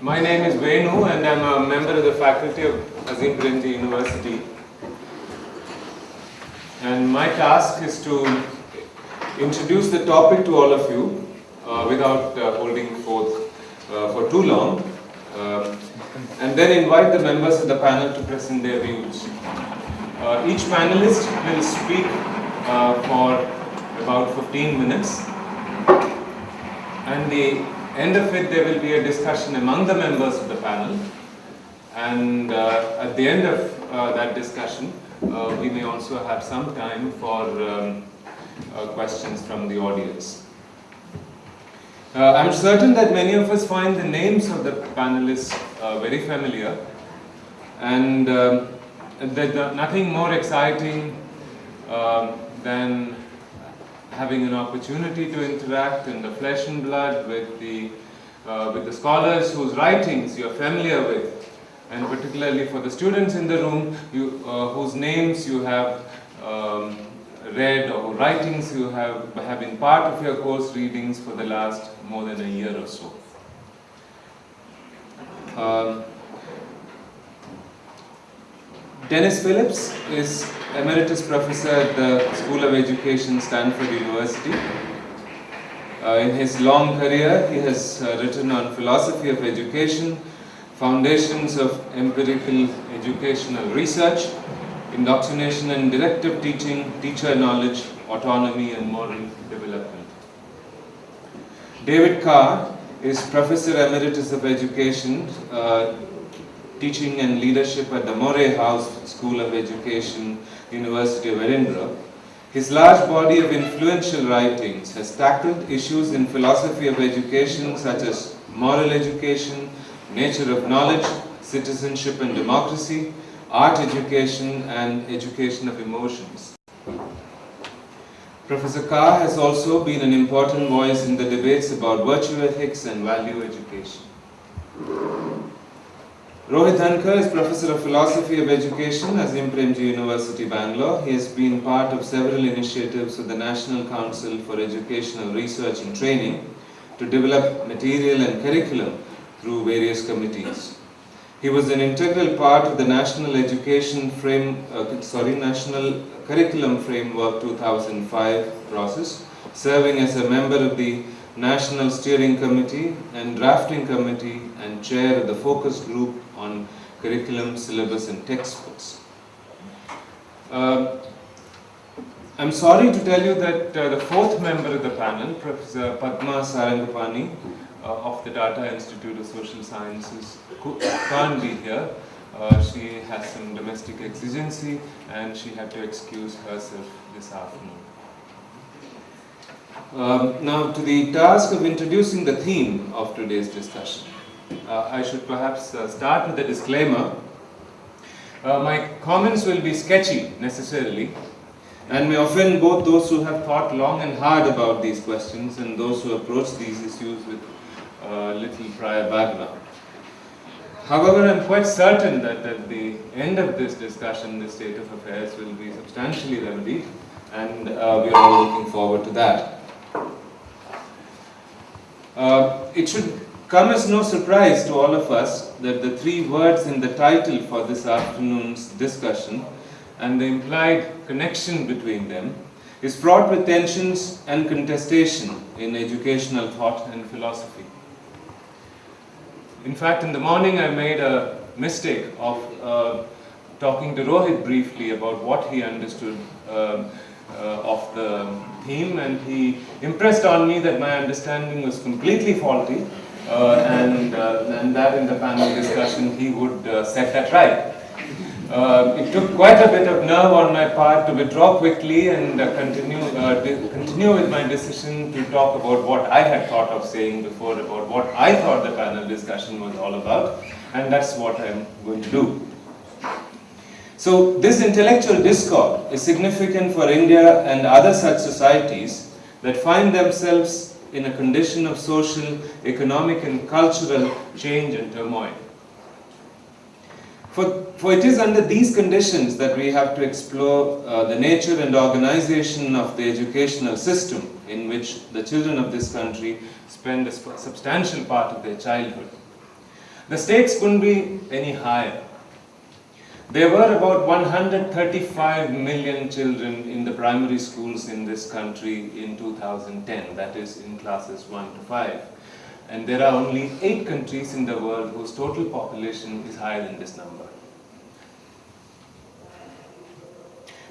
My name is Venu and I'm a member of the faculty of Azim Premji University. And my task is to introduce the topic to all of you uh, without uh, holding forth uh, for too long uh, and then invite the members of the panel to present their views. Uh, each panelist will speak for about 15 minutes. And the end of it there will be a discussion among the members of the panel. And uh, at the end of uh, that discussion uh, we may also have some time for um, uh, questions from the audience. Uh, I'm certain that many of us find the names of the panelists uh, very familiar. And um, there's nothing more exciting than having an opportunity to interact in the flesh and blood with the, uh, with the scholars whose writings you're familiar with, and particularly for the students in the room you, uh, whose names you have um, read or writings you have, have been part of your course readings for the last more than a year or so. Um, Dennis Phillips is Emeritus Professor at the School of Education, Stanford University. Uh, in his long career, he has uh, written on philosophy of education, foundations of empirical educational research, indoctrination and directive teaching, teacher knowledge, autonomy and moral development. David Carr is Professor Emeritus of Education, uh, teaching and leadership at the Moray House School of Education, University of Edinburgh. His large body of influential writings has tackled issues in philosophy of education such as moral education, nature of knowledge, citizenship and democracy, art education and education of emotions. Professor Carr has also been an important voice in the debates about virtue ethics and value education. Rohit Dhankar is Professor of Philosophy of Education at Azim Premji University, Bangalore. He has been part of several initiatives of the National Council for Educational Research and Training to develop material and curriculum through various committees. He was an integral part of the National Education Frame, uh, sorry, National Curriculum Framework 2005 process, serving as a member of the National Steering Committee and Drafting Committee and chair of the focus group on curriculum, syllabus and textbooks. Uh, I'm sorry to tell you that uh, the fourth member of the panel, Professor Padma Sarangapani uh, of the Tata Institute of Social Sciences, can't be here. Uh, she has some domestic exigency and she had to excuse herself this afternoon. Um, now to the task of introducing the theme of today's discussion. Uh, I should perhaps uh, start with a disclaimer. Uh, my comments will be sketchy necessarily and may offend both those who have thought long and hard about these questions and those who approach these issues with little prior background. However, I'm quite certain that at the end of this discussion, the state of affairs will be substantially remedied and uh, we are all looking forward to that. Uh, it should come as no surprise to all of us that the three words in the title for this afternoon's discussion and the implied connection between them is fraught with tensions and contestation in educational thought and philosophy. In fact, in the morning I made a mistake of uh, talking to Rohit briefly about what he understood uh, uh, of the theme and he impressed on me that my understanding was completely faulty and, uh, and that in the panel discussion he would uh, set that right. Uh, it took quite a bit of nerve on my part to withdraw quickly and uh, continue, uh, continue with my decision to talk about what I had thought of saying before, about what I thought the panel discussion was all about, and that's what I'm going to do. So this intellectual discord is significant for India and other such societies that find themselves in a condition of social, economic and cultural change and turmoil. For, for it is under these conditions that we have to explore uh, the nature and organization of the educational system in which the children of this country spend a substantial part of their childhood. The stakes couldn't be any higher. There were about 135 million children in the primary schools in this country in 2010, that is in classes 1 to 5. And there are only 8 countries in the world whose total population is higher than this number.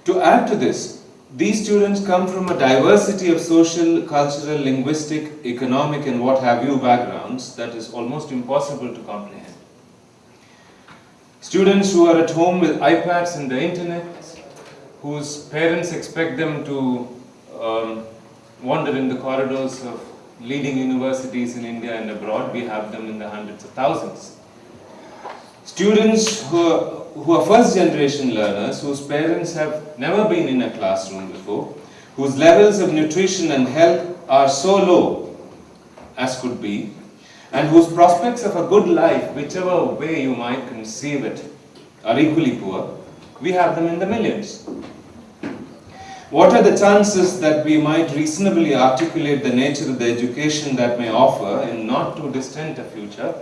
To add to this, these students come from a diversity of social, cultural, linguistic, economic and what have you backgrounds that is almost impossible to comprehend. Students who are at home with iPads and the internet, whose parents expect them to um, wander in the corridors of leading universities in India and abroad, we have them in the hundreds of thousands. Students who are, who are first generation learners, whose parents have never been in a classroom before, whose levels of nutrition and health are so low as could be, and whose prospects of a good life, whichever way you might conceive it, are equally poor, we have them in the millions. What are the chances that we might reasonably articulate the nature of the education that may offer in not too distant a future,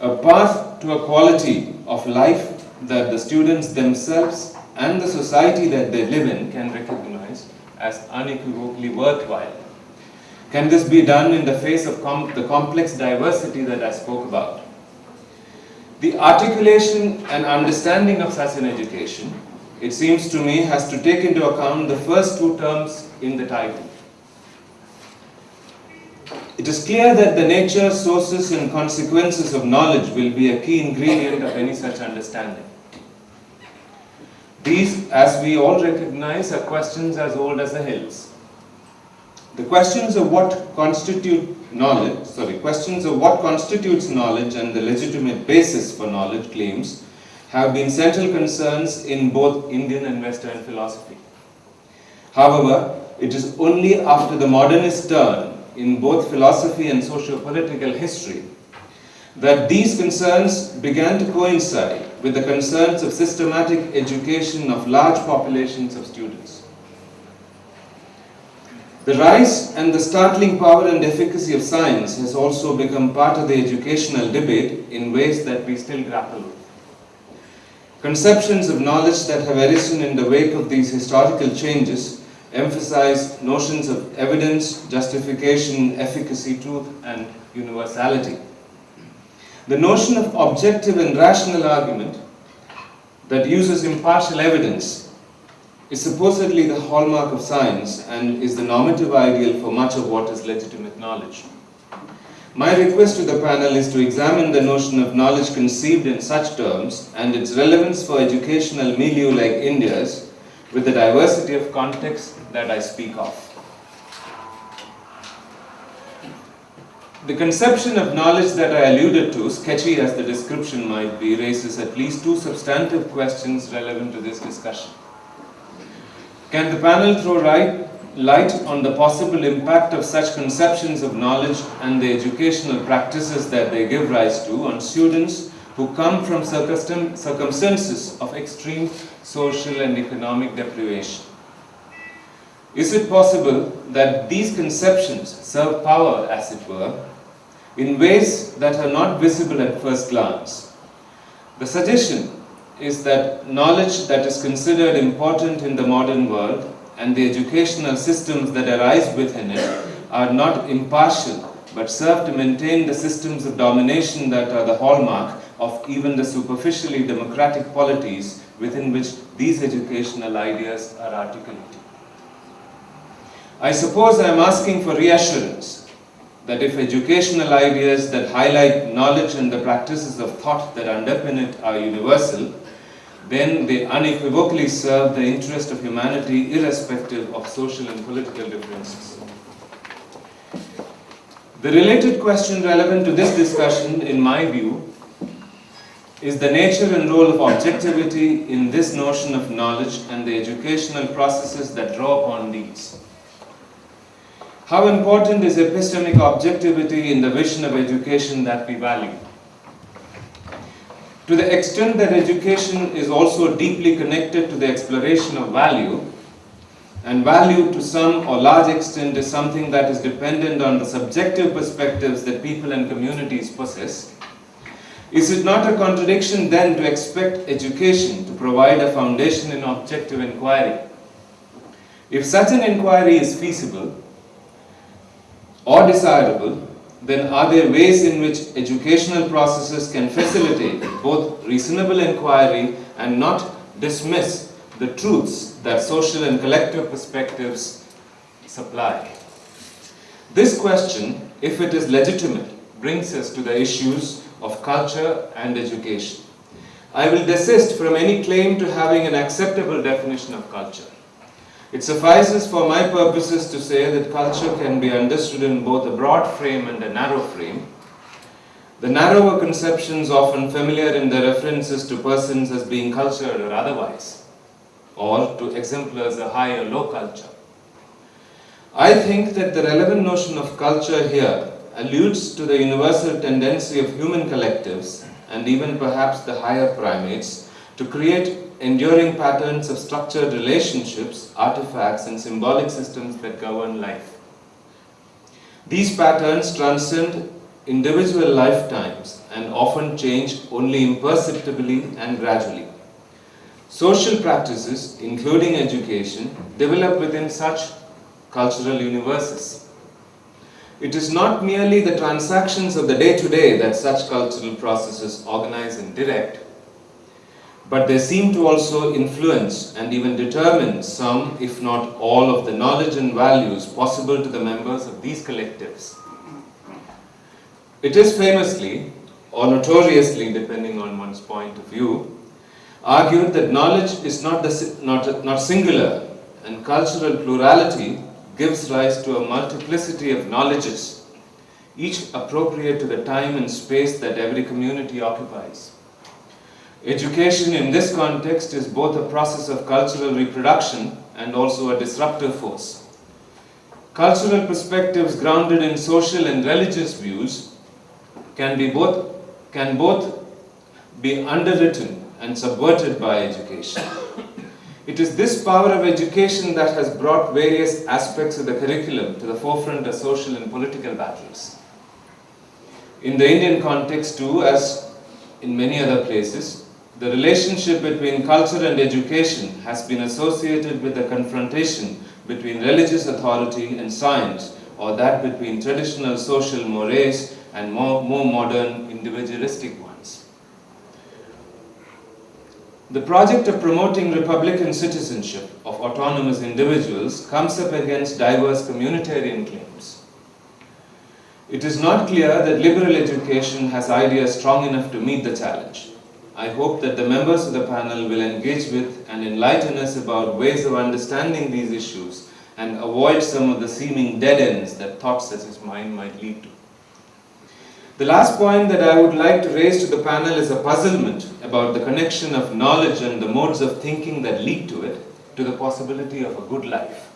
a path to a quality of life that the students themselves and the society that they live in can recognize as unequivocally worthwhile? Can this be done in the face of com the complex diversity that I spoke about? The articulation and understanding of such an education, it seems to me, has to take into account the first two terms in the title. It is clear that the nature, sources and consequences of knowledge will be a key ingredient of any such understanding. These, as we all recognize, are questions as old as the hills. The questions of what constitute knowledge, sorry, questions of what constitutes knowledge and the legitimate basis for knowledge claims have been central concerns in both Indian and Western philosophy. However, it is only after the modernist turn in both philosophy and socio-political history that these concerns began to coincide with the concerns of systematic education of large populations of students. The rise and the startling power and efficacy of science has also become part of the educational debate in ways that we still grapple with. Conceptions of knowledge that have arisen in the wake of these historical changes emphasize notions of evidence, justification, efficacy, truth, and universality. The notion of objective and rational argument that uses impartial evidence is supposedly the hallmark of science and is the normative ideal for much of what is legitimate knowledge. My request to the panel is to examine the notion of knowledge conceived in such terms and its relevance for educational milieu like India's with the diversity of contexts that I speak of. The conception of knowledge that I alluded to, sketchy as the description might be, raises at least two substantive questions relevant to this discussion. Can the panel throw right, light on the possible impact of such conceptions of knowledge and the educational practices that they give rise to on students who come from circumstances of extreme social and economic deprivation? Is it possible that these conceptions serve power, as it were, in ways that are not visible at first glance? The suggestion is that knowledge that is considered important in the modern world and the educational systems that arise within it are not impartial but serve to maintain the systems of domination that are the hallmark of even the superficially democratic polities within which these educational ideas are articulated. I suppose I am asking for reassurance that if educational ideas that highlight knowledge and the practices of thought that underpin it are universal, then they unequivocally serve the interest of humanity irrespective of social and political differences. The related question relevant to this discussion, in my view, is the nature and role of objectivity in this notion of knowledge and the educational processes that draw upon these. How important is epistemic objectivity in the vision of education that we value? To the extent that education is also deeply connected to the exploration of value, and value to some or large extent is something that is dependent on the subjective perspectives that people and communities possess, is it not a contradiction then to expect education to provide a foundation in objective inquiry? If such an inquiry is feasible or desirable, then are there ways in which educational processes can facilitate both reasonable inquiry and not dismiss the truths that social and collective perspectives supply? This question, if it is legitimate, brings us to the issues of culture and education. I will desist from any claim to having an acceptable definition of culture. It suffices for my purposes to say that culture can be understood in both a broad frame and a narrow frame. The narrower conceptions often familiar in their references to persons as being cultured or otherwise, or to exemplars a high or low culture. I think that the relevant notion of culture here alludes to the universal tendency of human collectives and even perhaps the higher primates to create enduring patterns of structured relationships, artifacts, and symbolic systems that govern life. These patterns transcend individual lifetimes and often change only imperceptibly and gradually. Social practices, including education, develop within such cultural universes. It is not merely the transactions of the day-to-day -day that such cultural processes organize and direct, but they seem to also influence and even determine some, if not all, of the knowledge and values possible to the members of these collectives. It is famously, or notoriously, depending on one's point of view, argued that knowledge is not, the, not, not singular and cultural plurality gives rise to a multiplicity of knowledges, each appropriate to the time and space that every community occupies. Education in this context is both a process of cultural reproduction and also a disruptive force. Cultural perspectives grounded in social and religious views can be both, can both be underwritten and subverted by education. It is this power of education that has brought various aspects of the curriculum to the forefront of social and political battles. In the Indian context too, as in many other places, the relationship between culture and education has been associated with the confrontation between religious authority and science, or that between traditional social mores and more, more modern individualistic ones. The project of promoting republican citizenship of autonomous individuals comes up against diverse communitarian claims. It is not clear that liberal education has ideas strong enough to meet the challenge. I hope that the members of the panel will engage with and enlighten us about ways of understanding these issues and avoid some of the seeming dead ends that thoughts such as mine might lead to. The last point that I would like to raise to the panel is a puzzlement about the connection of knowledge and the modes of thinking that lead to it to the possibility of a good life.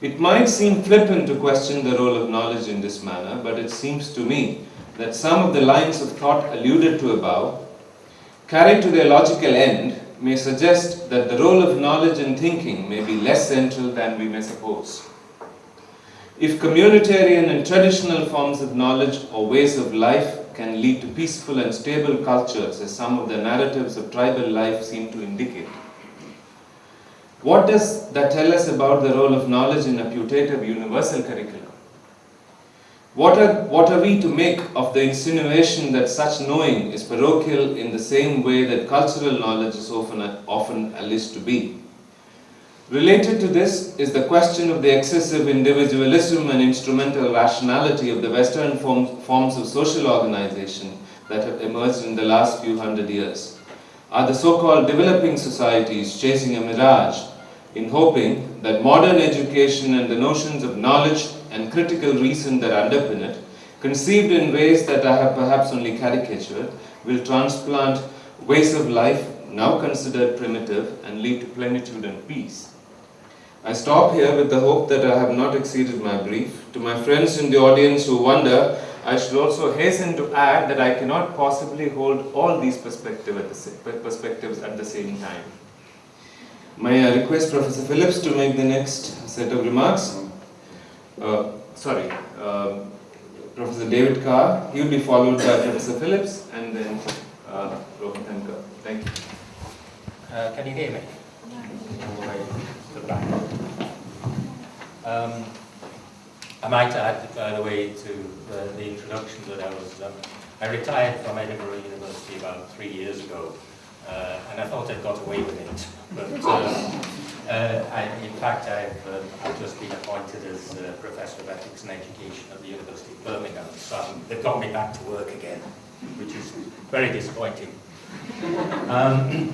It might seem flippant to question the role of knowledge in this manner, but it seems to me that some of the lines of thought alluded to above carried to their logical end, may suggest that the role of knowledge in thinking may be less central than we may suppose. If communitarian and traditional forms of knowledge or ways of life can lead to peaceful and stable cultures as some of the narratives of tribal life seem to indicate, what does that tell us about the role of knowledge in a putative universal curriculum? What are, what are we to make of the insinuation that such knowing is parochial in the same way that cultural knowledge is often, often alleged to be? Related to this is the question of the excessive individualism and instrumental rationality of the Western form, forms of social organization that have emerged in the last few hundred years. Are the so-called developing societies chasing a mirage in hoping that modern education and the notions of knowledge and critical reason that underpin it, conceived in ways that I have perhaps only caricatured, will transplant ways of life now considered primitive and lead to plenitude and peace. I stop here with the hope that I have not exceeded my brief. To my friends in the audience who wonder I should also hasten to add that I cannot possibly hold all these perspective at the perspectives at the same time. May I request Professor Phillips to make the next set of remarks? Uh, sorry, uh, Professor David Carr. He will be followed by Professor Phillips and then uh, Dhankar. Thank you. Uh, can you hear me? Um, I might add, by the way, to the, the introduction that I was, um, I retired from Edinburgh University about three years ago, uh, and I thought I'd got away with it. But uh, uh, I, in fact, I've, uh, I've just been appointed as uh, Professor of Ethics and Education at the University of Birmingham, so they've got me back to work again, which is very disappointing. Um,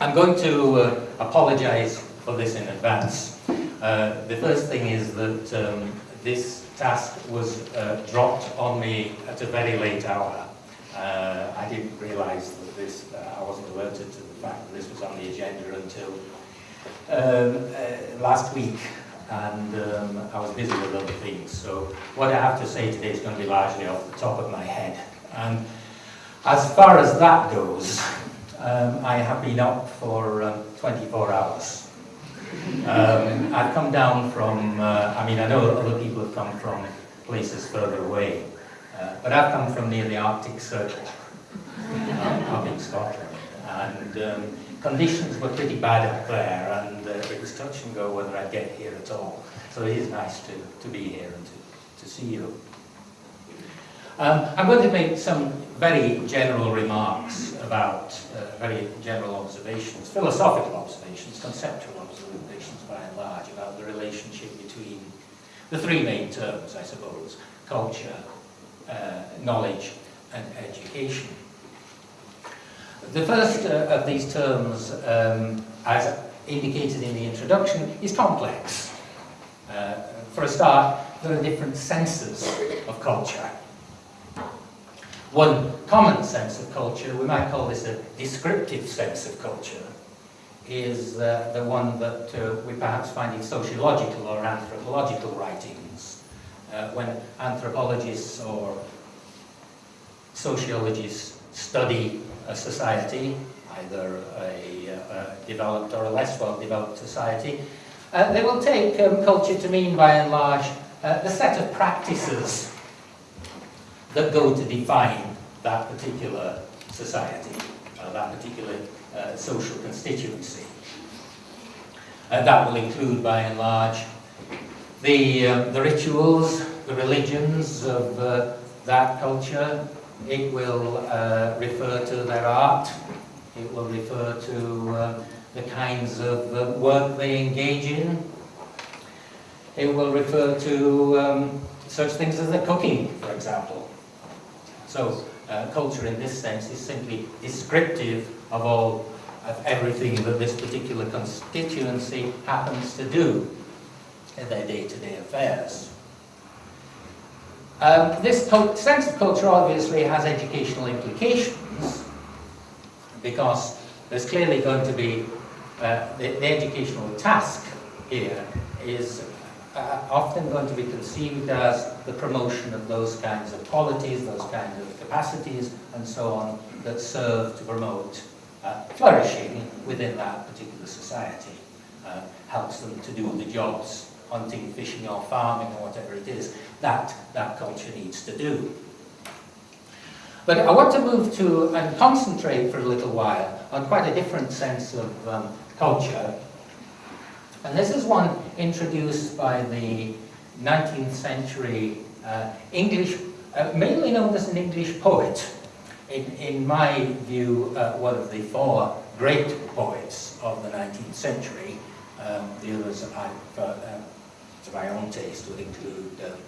I'm going to uh, apologize for this in advance. Uh, the first thing is that um, this task was uh, dropped on me at a very late hour. Uh, I didn't realize that this, uh, I wasn't alerted to the fact that this was on the agenda until um, uh, last week and um, I was busy with other things. So what I have to say today is going to be largely off the top of my head. And as far as that goes, um, I have been up for um, 24 hours. Um, I've come down from, uh, I mean, I know other people have come from places further away, uh, but I've come from near the Arctic Circle, up in Scotland. And um, conditions were pretty bad up there, and uh, it was touch and go whether I'd get here at all. So it is nice to, to be here and to, to see you. Um, I'm going to make some very general remarks about uh, very general observations, philosophical observations, conceptual observations by and large, about the relationship between the three main terms, I suppose, culture, uh, knowledge and education. The first uh, of these terms, um, as indicated in the introduction, is complex. Uh, for a start, there are different senses of culture. One common sense of culture, we might call this a descriptive sense of culture, is uh, the one that uh, we perhaps find in sociological or anthropological writings. Uh, when anthropologists or sociologists study a society, either a, a developed or a less well-developed society, uh, they will take um, culture to mean, by and large, uh, the set of practices that go to define that particular society, uh, that particular uh, social constituency. Uh, that will include, by and large, the, um, the rituals, the religions of uh, that culture. It will uh, refer to their art. It will refer to um, the kinds of work they engage in. It will refer to um, such things as the cooking, for example. So uh, culture in this sense is simply descriptive of all of everything that this particular constituency happens to do in their day-to-day -day affairs. Um, this sense of culture obviously has educational implications because there's clearly going to be uh, the, the educational task here is uh, often going to be conceived as the promotion of those kinds of qualities, those kinds of capacities, and so on, that serve to promote uh, flourishing within that particular society. Uh, helps them to do the jobs, hunting, fishing, or farming, or whatever it is, that that culture needs to do. But I want to move to and concentrate for a little while on quite a different sense of um, culture and this is one introduced by the 19th century uh, English, uh, mainly known as an English poet. In, in my view, uh, one of the four great poets of the 19th century. Um, the others, I've, uh, um, to my own taste, would include um,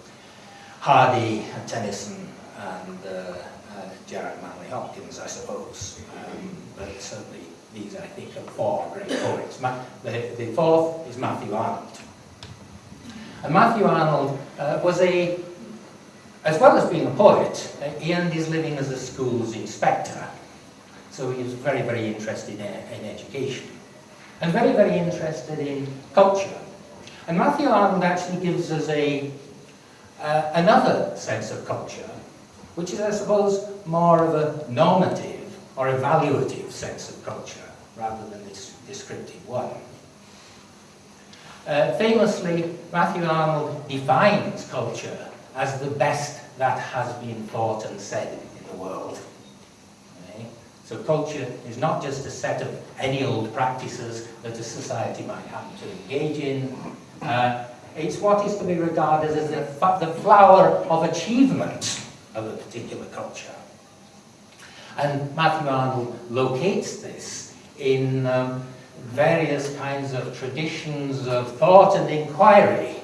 Hardy, Tennyson, and uh, uh, Gerard Manley Hopkins, I suppose. Um, but certainly these, I think, are four great poets. The, the fourth is Matthew Arnold. And Matthew Arnold uh, was a, as well as being a poet, uh, he earned his living as a school's inspector. So he was very, very interested in, in education. And very, very interested in culture. And Matthew Arnold actually gives us a, uh, another sense of culture, which is, I suppose, more of a normative or evaluative sense of culture rather than this descriptive one. Uh, famously, Matthew Arnold defines culture as the best that has been thought and said in the world. Okay? So culture is not just a set of any old practices that a society might happen to engage in. Uh, it's what is to be regarded as the, the flower of achievement of a particular culture. And Matthew Arnold locates this in um, various kinds of traditions of thought and inquiry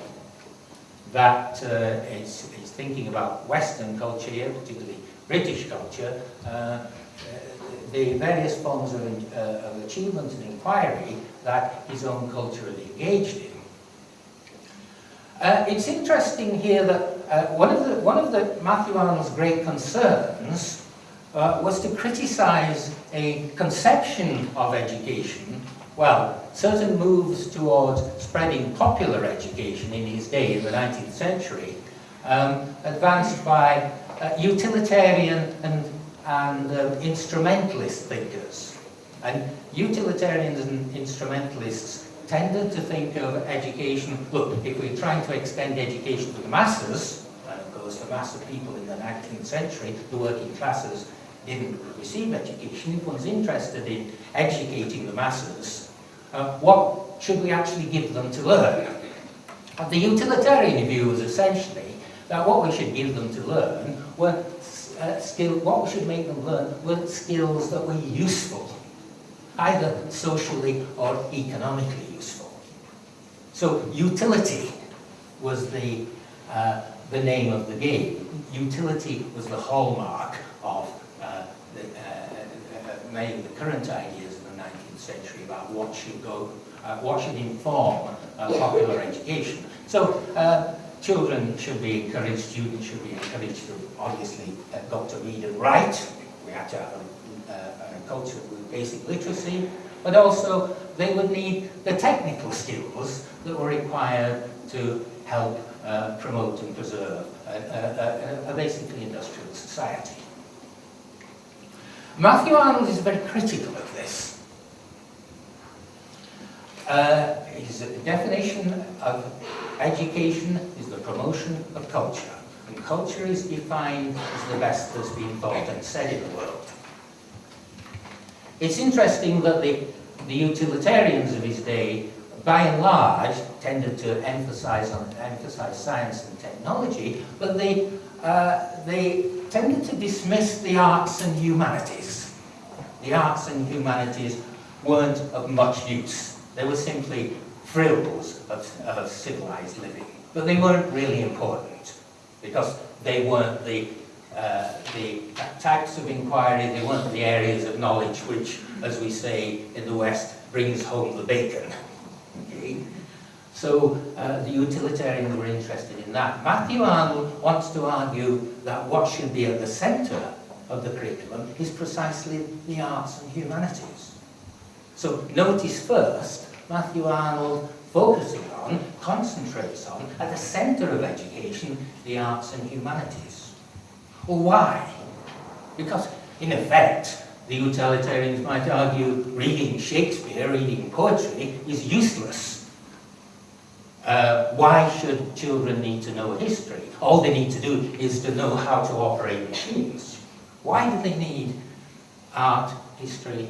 that uh, is, is thinking about Western culture here, particularly British culture, uh, the various forms of, uh, of achievement and inquiry that his own culture engaged in. Uh, it's interesting here that uh, one, of the, one of the Matthew Arnold's great concerns uh, was to criticize a conception of education, well, certain moves towards spreading popular education in his day, in the 19th century, um, advanced by uh, utilitarian and, and uh, instrumentalist thinkers. And utilitarians and instrumentalists tended to think of education, look, if we're trying to extend education to the masses, and of course the mass of people in the 19th century, the working classes, didn't receive education, if one's interested in educating the masses, uh, what should we actually give them to learn? And the utilitarian view was essentially that what we should give them to learn were uh, skill, what we should make them learn were skills that were useful, either socially or economically useful. So utility was the, uh, the name of the game. Utility was the hallmark of uh, the, uh, uh, many of the current ideas in the 19th century about what should go, uh, what should inform uh, popular education. So children should be encouraged, students should be encouraged to obviously got to read and write. We had to have culture with basic literacy, but also they would need the technical skills that were required to help uh, promote and preserve a, a, a, basically industrial society. Matthew Arnold is very critical of this. Uh, his definition of education is the promotion of culture. And culture is defined as the best that's been thought and said in the world. It's interesting that the, the utilitarians of his day, by and large, tended to emphasize on emphasize science and technology, but they uh, they tended to dismiss the arts and humanities. The arts and humanities weren't of much use. They were simply frills of, of civilized living. But they weren't really important because they weren't the, uh, the types of inquiry, they weren't the areas of knowledge which, as we say in the West, brings home the bacon. Okay? So uh, the utilitarians were interested in that. Matthew Arnold wants to argue that what should be at the centre of the curriculum is precisely the arts and humanities. So notice first Matthew Arnold focuses on, concentrates on, at the centre of education, the arts and humanities. Well, why? Because, in effect, the utilitarians might argue reading Shakespeare, reading poetry, is useless. Uh, why should children need to know history? All they need to do is to know how to operate machines. Why do they need art, history,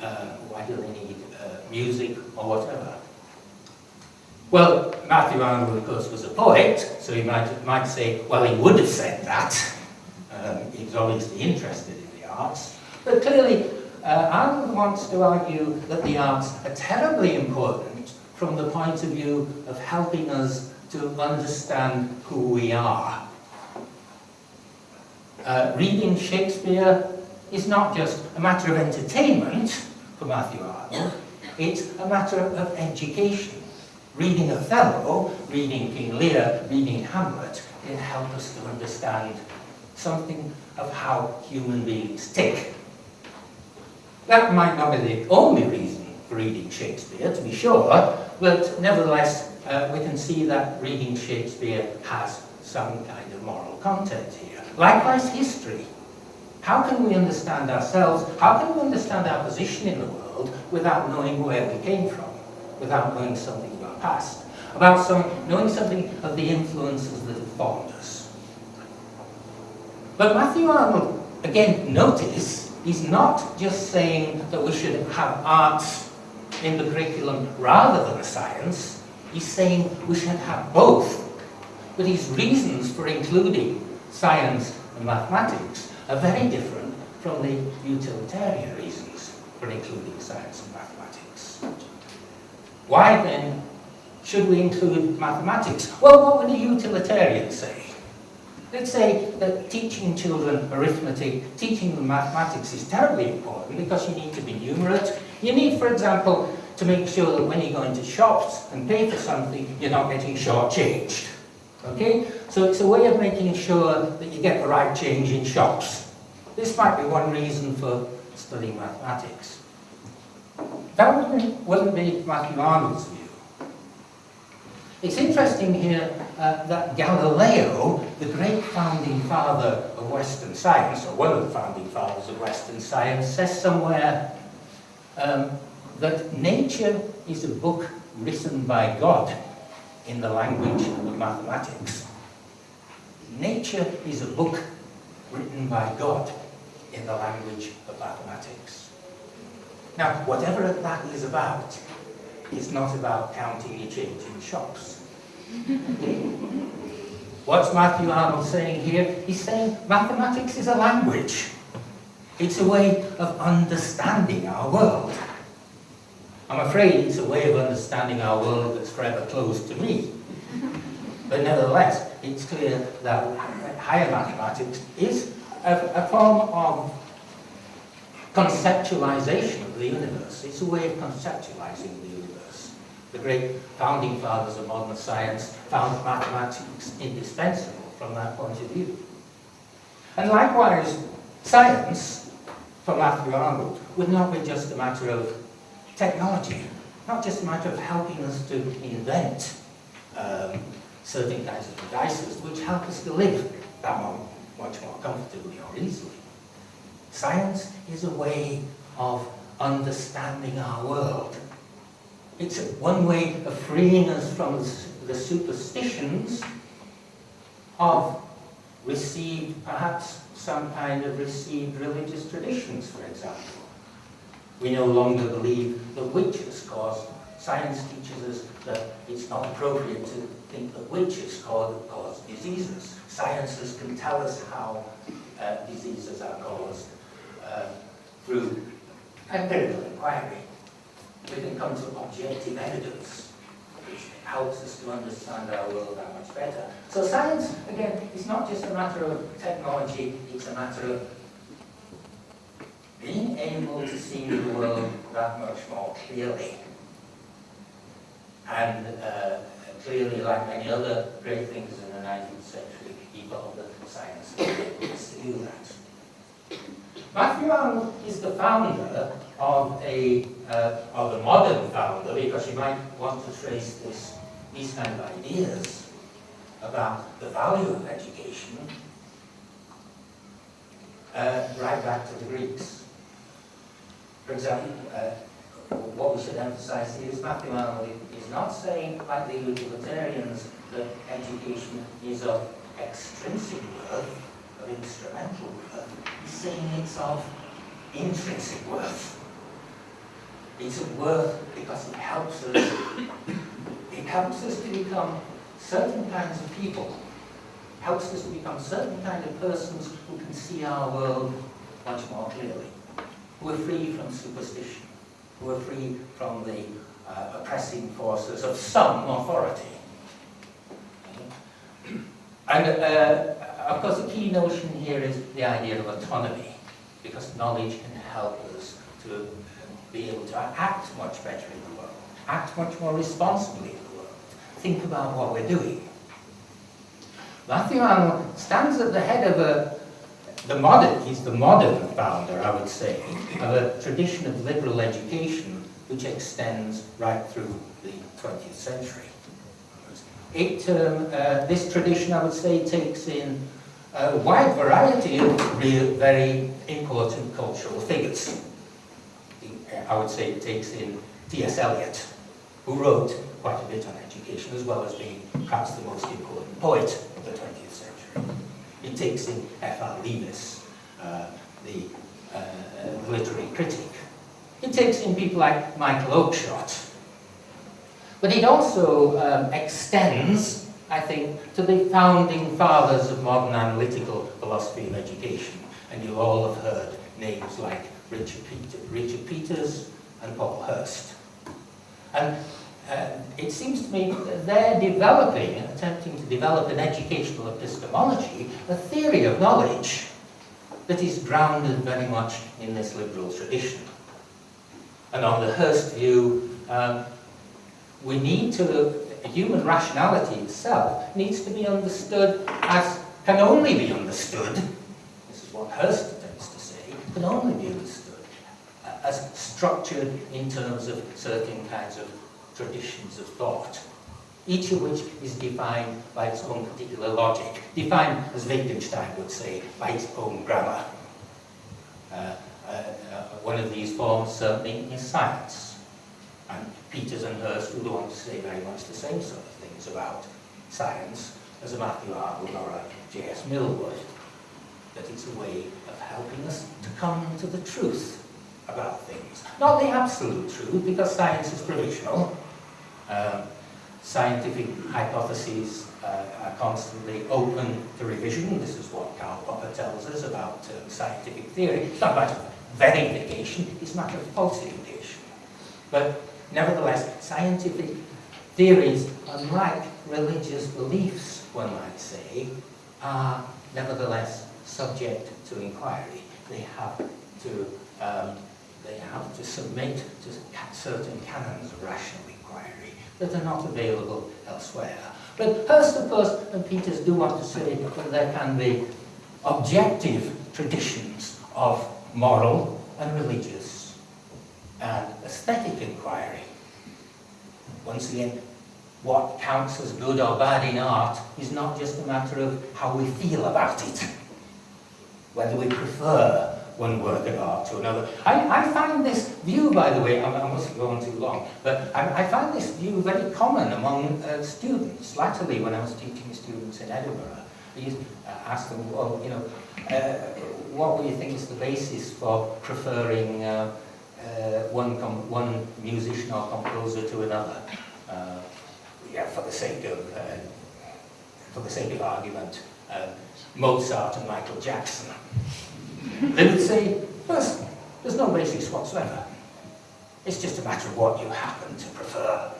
uh, why do they need uh, music or whatever? Well, Matthew Arnold, of course, was a poet, so he might, might say, well, he would have said that. He was obviously interested in the arts. But clearly, uh, Arnold wants to argue that the arts are terribly important from the point of view of helping us to understand who we are. Uh, reading Shakespeare is not just a matter of entertainment for Matthew Arnold, it's a matter of education reading Othello, reading King Lear, reading Hamlet can help us to understand something of how human beings tick. That might not be the only reason for reading Shakespeare, to be sure, but nevertheless, uh, we can see that reading Shakespeare has some kind of moral content here. Likewise, history. How can we understand ourselves? How can we understand our position in the world without knowing where we came from? Without knowing something of our past? About some, knowing something of the influences that have formed. But Matthew Arnold, again, notice, he's not just saying that we should have arts in the curriculum rather than a science. He's saying we should have both. But his reasons for including science and mathematics are very different from the utilitarian reasons for including science and mathematics. Why then should we include mathematics? Well, what would a utilitarian say? Let's say that teaching children arithmetic, teaching them mathematics is terribly important because you need to be numerate. You need, for example, to make sure that when you go into shops and pay for something, you're not getting shortchanged. Okay? So it's a way of making sure that you get the right change in shops. This might be one reason for studying mathematics. That wouldn't, wouldn't be Matthew Arnold's view. It's interesting here uh, that Galileo, the great founding father of Western science, or one of the founding fathers of Western science, says somewhere um, that nature is a book written by God in the language of mathematics. Nature is a book written by God in the language of mathematics. Now, whatever that is about, is not about counting your change in shops. What's Matthew Arnold saying here? He's saying mathematics is a language. It's a way of understanding our world. I'm afraid it's a way of understanding our world that's forever closed to me. But nevertheless, it's clear that higher mathematics is a, a form of conceptualization of the universe. It's a way of conceptualizing the universe. The great founding fathers of modern science found mathematics indispensable from that point of view. And likewise, science, for Matthew Arnold, would not be just a matter of technology, not just a matter of helping us to invent um, certain kinds of devices which help us to live that much more comfortably or easily. Science is a way of understanding our world. It's one way of freeing us from the superstitions of received, perhaps some kind of received religious traditions, for example. We no longer believe that witches cause, science teaches us that it's not appropriate to think that witches cause, cause diseases. Sciences can tell us how uh, diseases are caused uh, through empirical inquiry. We can come to objective evidence, which helps us to understand our world that much better. So science, again, is not just a matter of technology, it's a matter of being able to see the world that much more clearly. And uh, clearly, like many other great things in the 19th century, evolved the science to do that. Matthew Arnold is the founder of a, uh, of a modern founder, because you might want to trace this, these kind of ideas about the value of education uh, right back to the Greeks. For example, uh, what we should emphasize here is Matthew Arnold is not saying, like the utilitarians, that education is of extrinsic worth, of instrumental worth. He's saying it's of intrinsic worth. It's of worth because it helps us, it helps us to become certain kinds of people, helps us to become certain kind of persons who can see our world much more clearly, who are free from superstition, who are free from the uh, oppressing forces of some authority. And uh, of course, the key notion here is the idea of autonomy, because knowledge can help us to be able to act much better in the world, act much more responsibly in the world, think about what we're doing. Matthew Arnold stands at the head of a, the modern, he's the modern founder, I would say, of a tradition of liberal education which extends right through the 20th century. it, um, uh, this tradition, I would say, takes in a wide variety of real, very important cultural figures. I would say it takes in T.S. Eliot, who wrote quite a bit on education, as well as being perhaps the most important poet of the 20th century. It takes in F.R. Leavis, uh, the uh, literary critic. It takes in people like Michael Oakeshott. But it also um, extends, I think, to the founding fathers of modern analytical philosophy of education. And you'll all have heard names like Richard, Peter, Richard Peters and Paul Hirst. And uh, it seems to me that they're developing, attempting to develop an educational epistemology, a theory of knowledge that is grounded very much in this liberal tradition. And on the Hirst view, um, we need to, human rationality itself needs to be understood as, can only be understood, this is what Hirst tends to say, can only be understood as structured in terms of certain kinds of traditions of thought, each of which is defined by its own particular logic, defined, as Wittgenstein would say, by its own grammar. Uh, uh, uh, one of these forms certainly is science. And Peters and Hirst would want to say very much the same sort of things about science as a Matthew Arnold or a J.S. Mill would. That it's a way of helping us to come to the truth about things. Not the absolute truth, because science is provisional, um, scientific hypotheses uh, are constantly open to revision. This is what Karl Popper tells us about uh, scientific theory. It's not a matter of verification, it's a matter of falsification. But nevertheless, scientific theories, unlike religious beliefs, one might say, are nevertheless subject to inquiry. They have to, um, they have to submit to certain canons of rational inquiry that are not available elsewhere. But Hirst, of course, and Peters do want to say that there can be objective traditions of moral and religious and aesthetic inquiry. Once again, what counts as good or bad in art is not just a matter of how we feel about it, whether we prefer one work of art to another. I, I find this view, by the way, I, I mustn't go on too long, but I, I find this view very common among uh, students. Latterly, when I was teaching students in Edinburgh, I used to uh, ask them, well, you know, uh, what do you think is the basis for preferring uh, uh, one, one musician or composer to another? Uh, yeah, for the sake of, for the sake of argument, Mozart and Michael Jackson. They would say, first, there's no basis whatsoever. It's just a matter of what you happen to prefer.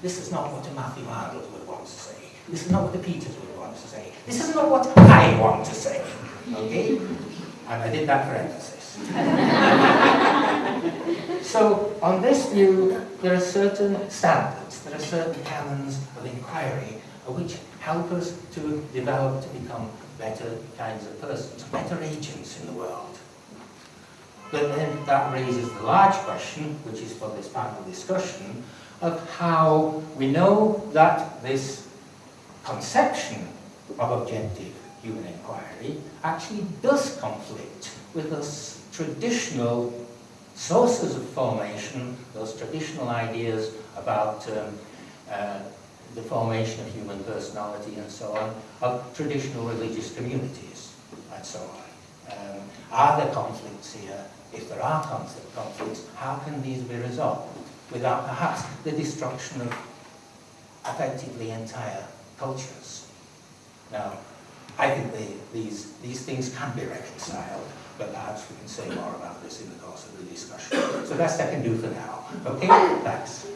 This is not what a Matthew Arnold would want to say. This is not what the Peters would want to say. This is not what I want to say. Okay? And I did that for emphasis. so, on this view, there are certain standards, there are certain canons of inquiry which help us to develop, to become better kinds of persons, better agents in the world. But then that raises the large question, which is for this panel discussion, of how we know that this conception of objective human inquiry actually does conflict with those traditional sources of formation, those traditional ideas about um, uh, the formation of human personality and so on, of traditional religious communities and so on. Um, are there conflicts here? If there are conflict, conflicts, how can these be resolved without perhaps the destruction of effectively entire cultures? Now, I think they, these, these things can be reconciled, but perhaps we can say more about this in the course of the discussion. So that's I can do for now. Okay, thanks.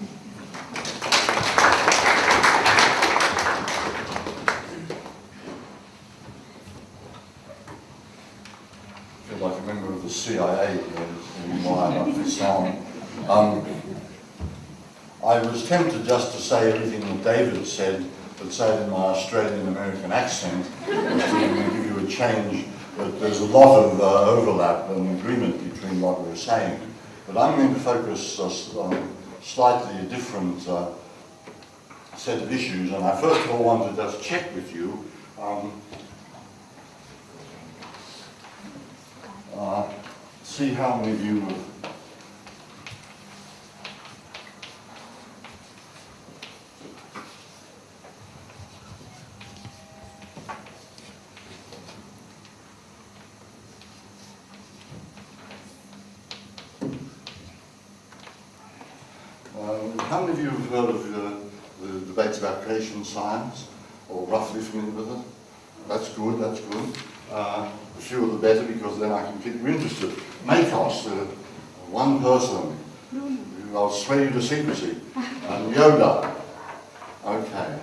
the CIA and why I love song. Um, I was tempted just to say everything that David said, but say it in my Australian-American accent, to give you a change, but there's a lot of uh, overlap and agreement between what we're saying. But I'm going to focus on slightly different uh, set of issues, and I first of all want to just check with you. Um, uh, see how many of you have Um, how many of you have heard of uh, the debates about creation science, or roughly familiar with it? That's good, that's good. Uh, the fewer the better, because then I can keep you interested. MACOS, uh, one person, I'll swear you to secrecy, and Yoder. Okay.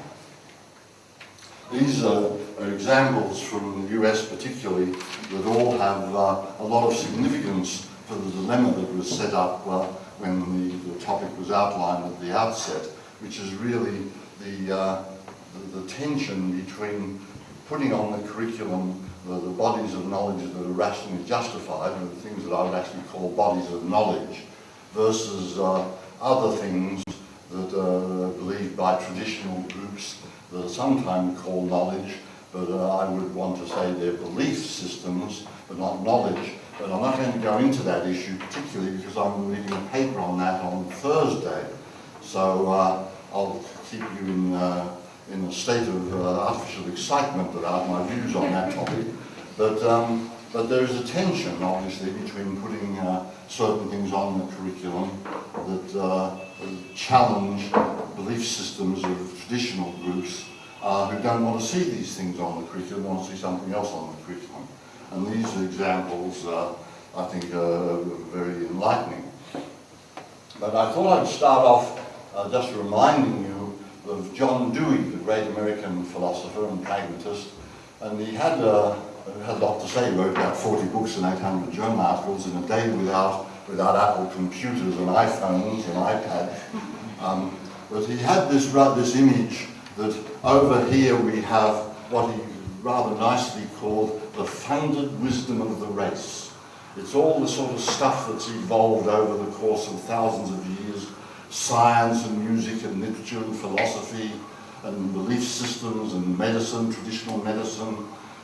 These are, are examples from the US particularly that all have uh, a lot of significance for the dilemma that was set up uh, when the, the topic was outlined at the outset, which is really the, uh, the, the tension between putting on the curriculum the, the bodies of knowledge that are rationally justified, and the things that I would actually call bodies of knowledge, versus uh, other things that are believed by traditional groups that are sometimes called knowledge, but uh, I would want to say they're belief systems, but not knowledge. But I'm not going to go into that issue particularly because I'm reading a paper on that on Thursday. So uh, I'll keep you in, uh, in a state of uh, artificial excitement about my views on that topic. But, um, but there is a tension, obviously, between putting uh, certain things on the curriculum that uh, challenge belief systems of traditional groups uh, who don't want to see these things on the curriculum, want to see something else on the curriculum. And these examples, uh, I think, are very enlightening. But I thought I'd start off uh, just reminding you of John Dewey, the great American philosopher and pragmatist. And he had, uh, had a lot to say. He wrote about 40 books and 800 journal articles in a day without, without Apple computers and iPhones and iPads. Um, but he had this, this image that over here we have what he rather nicely called the funded wisdom of the race. It's all the sort of stuff that's evolved over the course of thousands of years, science and music and literature and philosophy and belief systems and medicine, traditional medicine,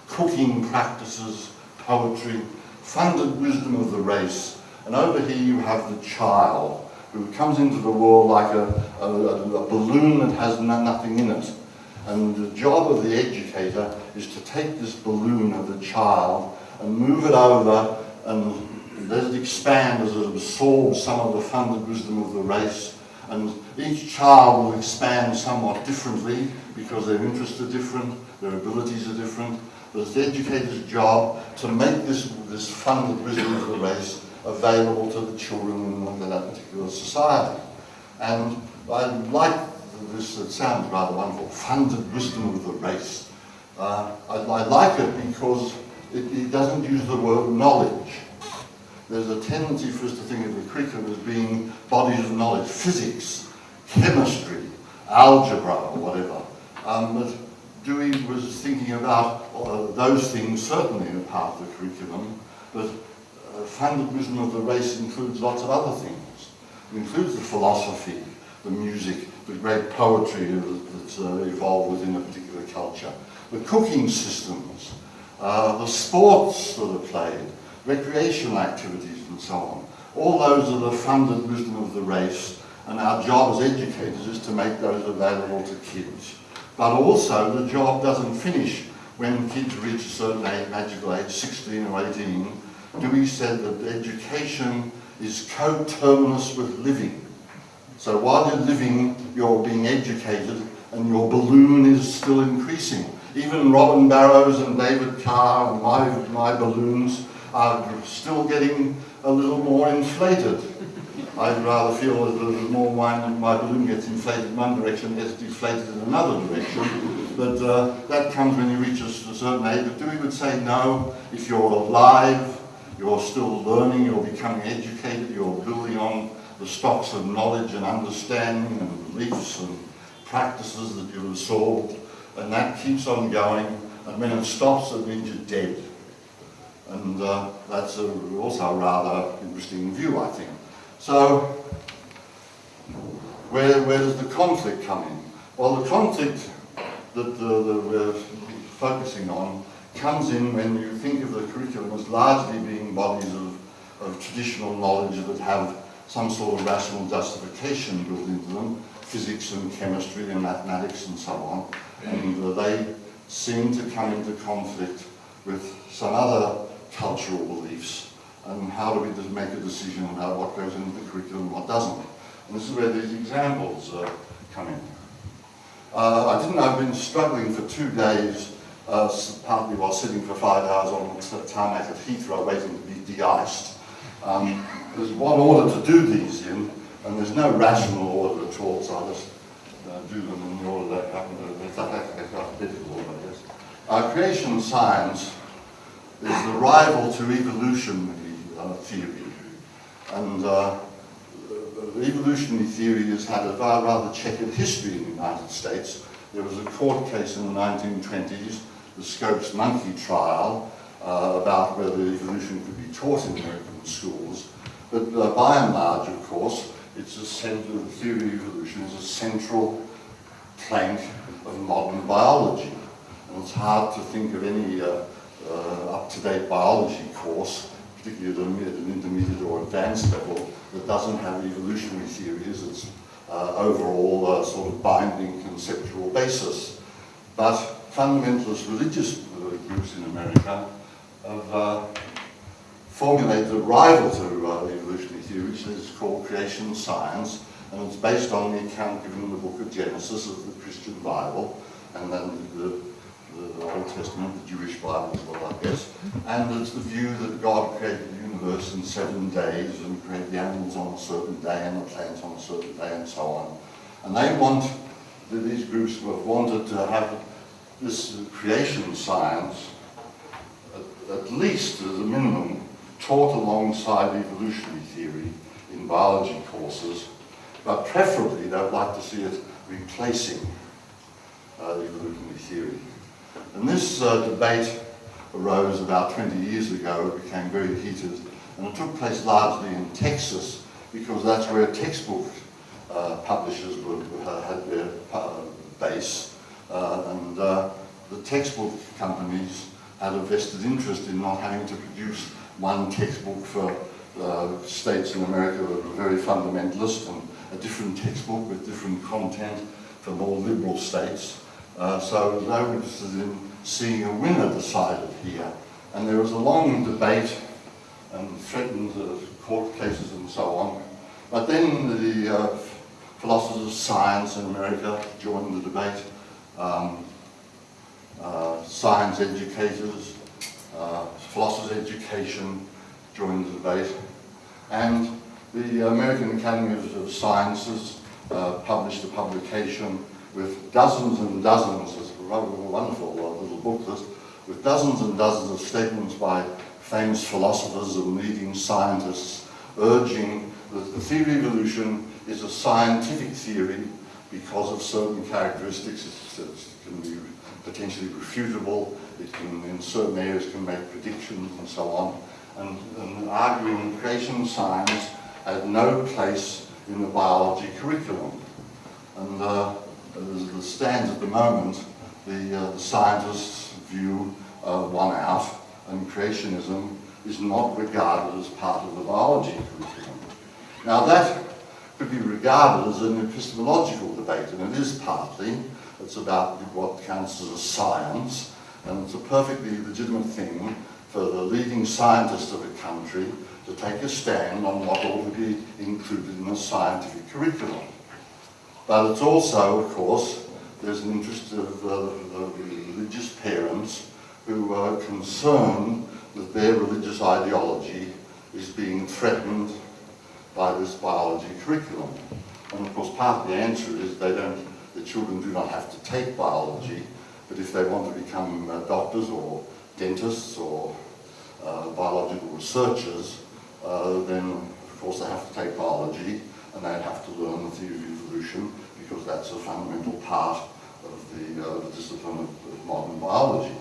cooking practices, poetry, funded wisdom of the race. And over here you have the child who comes into the world like a, a, a balloon that has no, nothing in it. And the job of the educator is to take this balloon of the child and move it over and let it expand as it absorbs some of the funded wisdom of the race. And each child will expand somewhat differently because their interests are different, their abilities are different. But it's the educator's job to make this, this funded wisdom of the race available to the children in that particular society. And I like this, it sounds rather wonderful, funded wisdom of the race. Uh, I, I, like it because it, it, doesn't use the word knowledge. There's a tendency for us to think of the curriculum as being bodies of knowledge, physics, chemistry, algebra, or whatever. Um, but Dewey was thinking about uh, those things certainly in part of the curriculum, but uh, wisdom of the race includes lots of other things. It includes the philosophy, the music, the great poetry that's uh, evolved within a particular culture, the cooking systems, uh, the sports that are played, recreational activities and so on. All those are the funded wisdom of the race, and our job as educators is to make those available to kids. But also, the job doesn't finish when kids reach a certain age, magical age, 16 or 18. Dewey said that education is coterminous with living. So while you're living, you're being educated and your balloon is still increasing. Even Robin Barrows and David Carr and my, my balloons are still getting a little more inflated. I'd rather feel that the more my, my balloon gets inflated in one direction, gets deflated in another direction. But uh, that comes when you reach a, a certain age. But Dewey would say, no, if you're alive, you're still learning, you're becoming educated, you're building on the stocks of knowledge and understanding and beliefs and practices that you've absorbed, and that keeps on going, and when it stops, it means you're dead. And uh, that's a, also a rather interesting view, I think. So, where, where does the conflict come in? Well, the conflict that, uh, that we're focusing on comes in when you think of the curriculum as largely being bodies of, of traditional knowledge that have some sort of rational justification built into them, physics and chemistry and mathematics and so on, and uh, they seem to come into conflict with some other cultural beliefs and how do we just make a decision about what goes into the curriculum and what doesn't. And this is where these examples uh, come in. Uh, I didn't I've been struggling for two days, uh, partly while sitting for five hours on the tarmac at Heathrow waiting to be de-iced. Um, there's one order to do these in, and there's no rational order at all, so I just uh, do them in the order that happen. It's alphabetical, I guess. Uh, creation science is the rival to evolutionary uh, theory. And uh, uh, evolutionary theory has had a rather checkered history in the United States. There was a court case in the 1920s, the Scopes monkey trial, uh, about whether evolution could be taught in American schools. But uh, by and large, of course, it's a central, the theory of evolution is a central plank of modern biology. And it's hard to think of any uh, up-to-date biology course, particularly at an- intermediate or advanced level, that doesn't have evolutionary theory as its uh, overall uh, sort of binding conceptual basis. But fundamentalist religious uh, groups in America have uh, formulated a rival to uh, evolutionary theory, which is called creation science, and it's based on the account given in the book of Genesis of the Christian Bible, and then the, the Old Testament, the Jewish Bible well, I guess. And it's the view that God created the universe in seven days and created the animals on a certain day and the plants on a certain day and so on. And they want, these groups have wanted to have this creation science at, at least as a minimum taught alongside evolutionary theory in biology courses, but preferably they would like to see it replacing uh, evolutionary theory. And this uh, debate arose about 20 years ago, it became very heated, and it took place largely in Texas because that's where textbook uh, publishers were- had their uh, base, uh, and uh, the textbook companies had a vested interest in not having to produce one textbook for uh, states in America that were very fundamentalist and a different textbook with different content for more liberal states. Uh, so they were interested in seeing a winner decided here. And there was a long debate and threatened uh, court cases and so on. But then the uh, philosophers of science in America joined the debate. Um, uh, science educators, uh, philosophers education joined the debate. And the American Academy of of Sciences uh, published a publication with dozens and dozens, it's rather wonderful uh, little booklet, with dozens and dozens of statements by famous philosophers and leading scientists urging that the theory of evolution is a scientific theory because of certain characteristics. It can be potentially refutable, it can, in certain areas, can make predictions and so on. And, and arguing creation science had no place in the biology curriculum. And uh, as it stands at the moment, the, uh, the scientists view uh, one out, and creationism is not regarded as part of the biology curriculum. Now that could be regarded as an epistemological debate, and it is partly. It's about what counts as a science, and it's a perfectly legitimate thing for the leading scientist of a country to take a stand on what ought to be included in the scientific curriculum. But it's also, of course, there's an interest of uh, religious parents who are concerned that their religious ideology is being threatened by this biology curriculum. And of course, part of the answer is they don't, the children do not have to take biology, but if they want to become uh, doctors or dentists or uh, biological researchers, uh, then of course they have to take biology and they have to learn the theory of evolution because that's a fundamental part of the, the discipline of, of modern biology.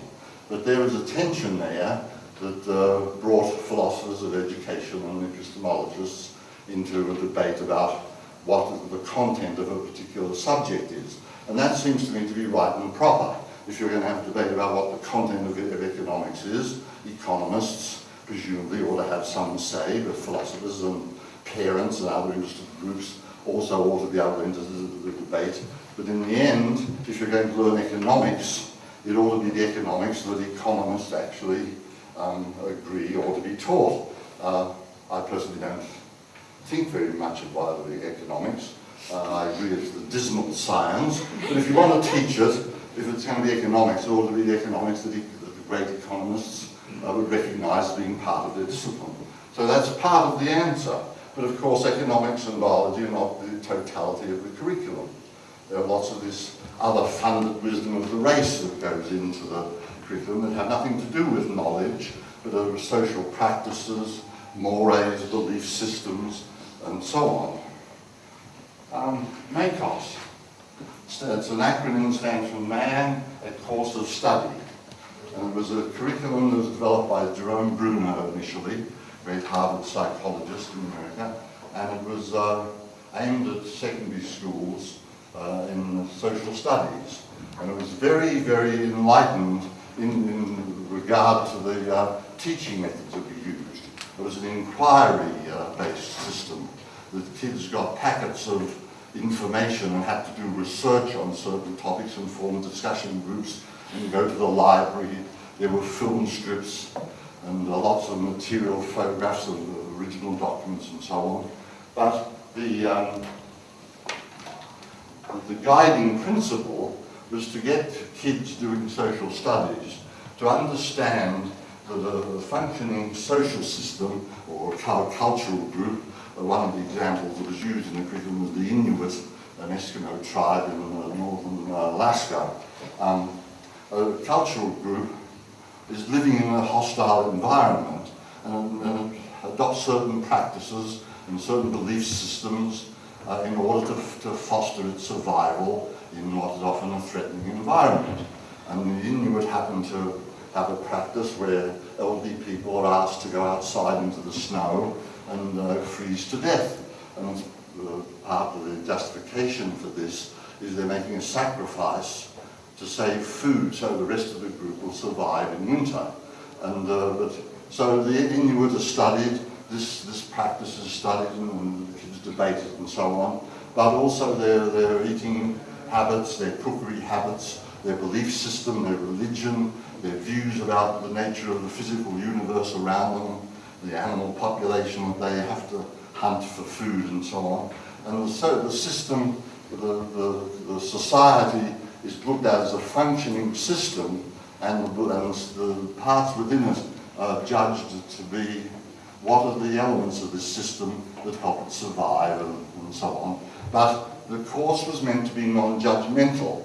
But there is a tension there that uh, brought philosophers of education and epistemologists into a debate about what the content of a particular subject is. And that seems to me to be right and proper. If you're going to have a debate about what the content of, of economics is, economists presumably ought to have some say, but philosophers and parents and other interested groups also ought to be able to enter the, debate. But in the end, if you're going to learn economics, it ought to be the economics that economists actually um, agree ought to be taught. Uh, I personally don't think very much about the economics. Uh, I agree it's the dismal science, but if you want to teach it, if it's going to be economics, it ought to be the economics that, the great economists uh, would recognise being part of their discipline. So that's part of the answer. But of course, economics and biology are not the totality of the curriculum. There are lots of this other funded wisdom of the race that goes into the curriculum that have nothing to do with knowledge, but are social practices, mores, belief systems, and so on. Um, MACOS. It's an acronym stands for Man, a Course of Study. And it was a curriculum that was developed by Jerome Bruner initially, great Harvard psychologist in America, and it was uh, aimed at secondary schools uh, in social studies. And it was very, very enlightened in, in regard to the uh, teaching methods that we used. It was an inquiry-based system. The kids got packets of information and had to do research on certain topics and form discussion groups and go to the library. There were film strips and lots of material, photographs of original documents and so on. But the, um, the guiding principle was to get kids doing social studies to understand that a functioning social system or cultural group, uh, one of the examples that was used in the curriculum was the Inuit, an Eskimo tribe in uh, northern uh, Alaska. Um, a cultural group is living in a hostile environment and, and adopts certain practices and certain belief systems uh, in order to, to foster its survival in what is often a threatening environment. And the Inuit happen to have a practice where elderly people are asked to go outside into the snow and uh, freeze to death. And uh, part of the justification for this is they're making a sacrifice to save food so the rest of the group will survive in winter. And uh, but, so the Inuit are studied, this, this practice is studied and, and the kids debated and so on, but also their, their eating habits, their cookery habits, their belief system, their religion, their views about the nature of the physical universe around them, the animal population that they have to hunt for food and so on. And so the system, the, the, the society is looked at as a functioning system and the, parts within it are judged to be what are the elements of this system that help it survive and, and so on. But the course was meant to be non-judgmental.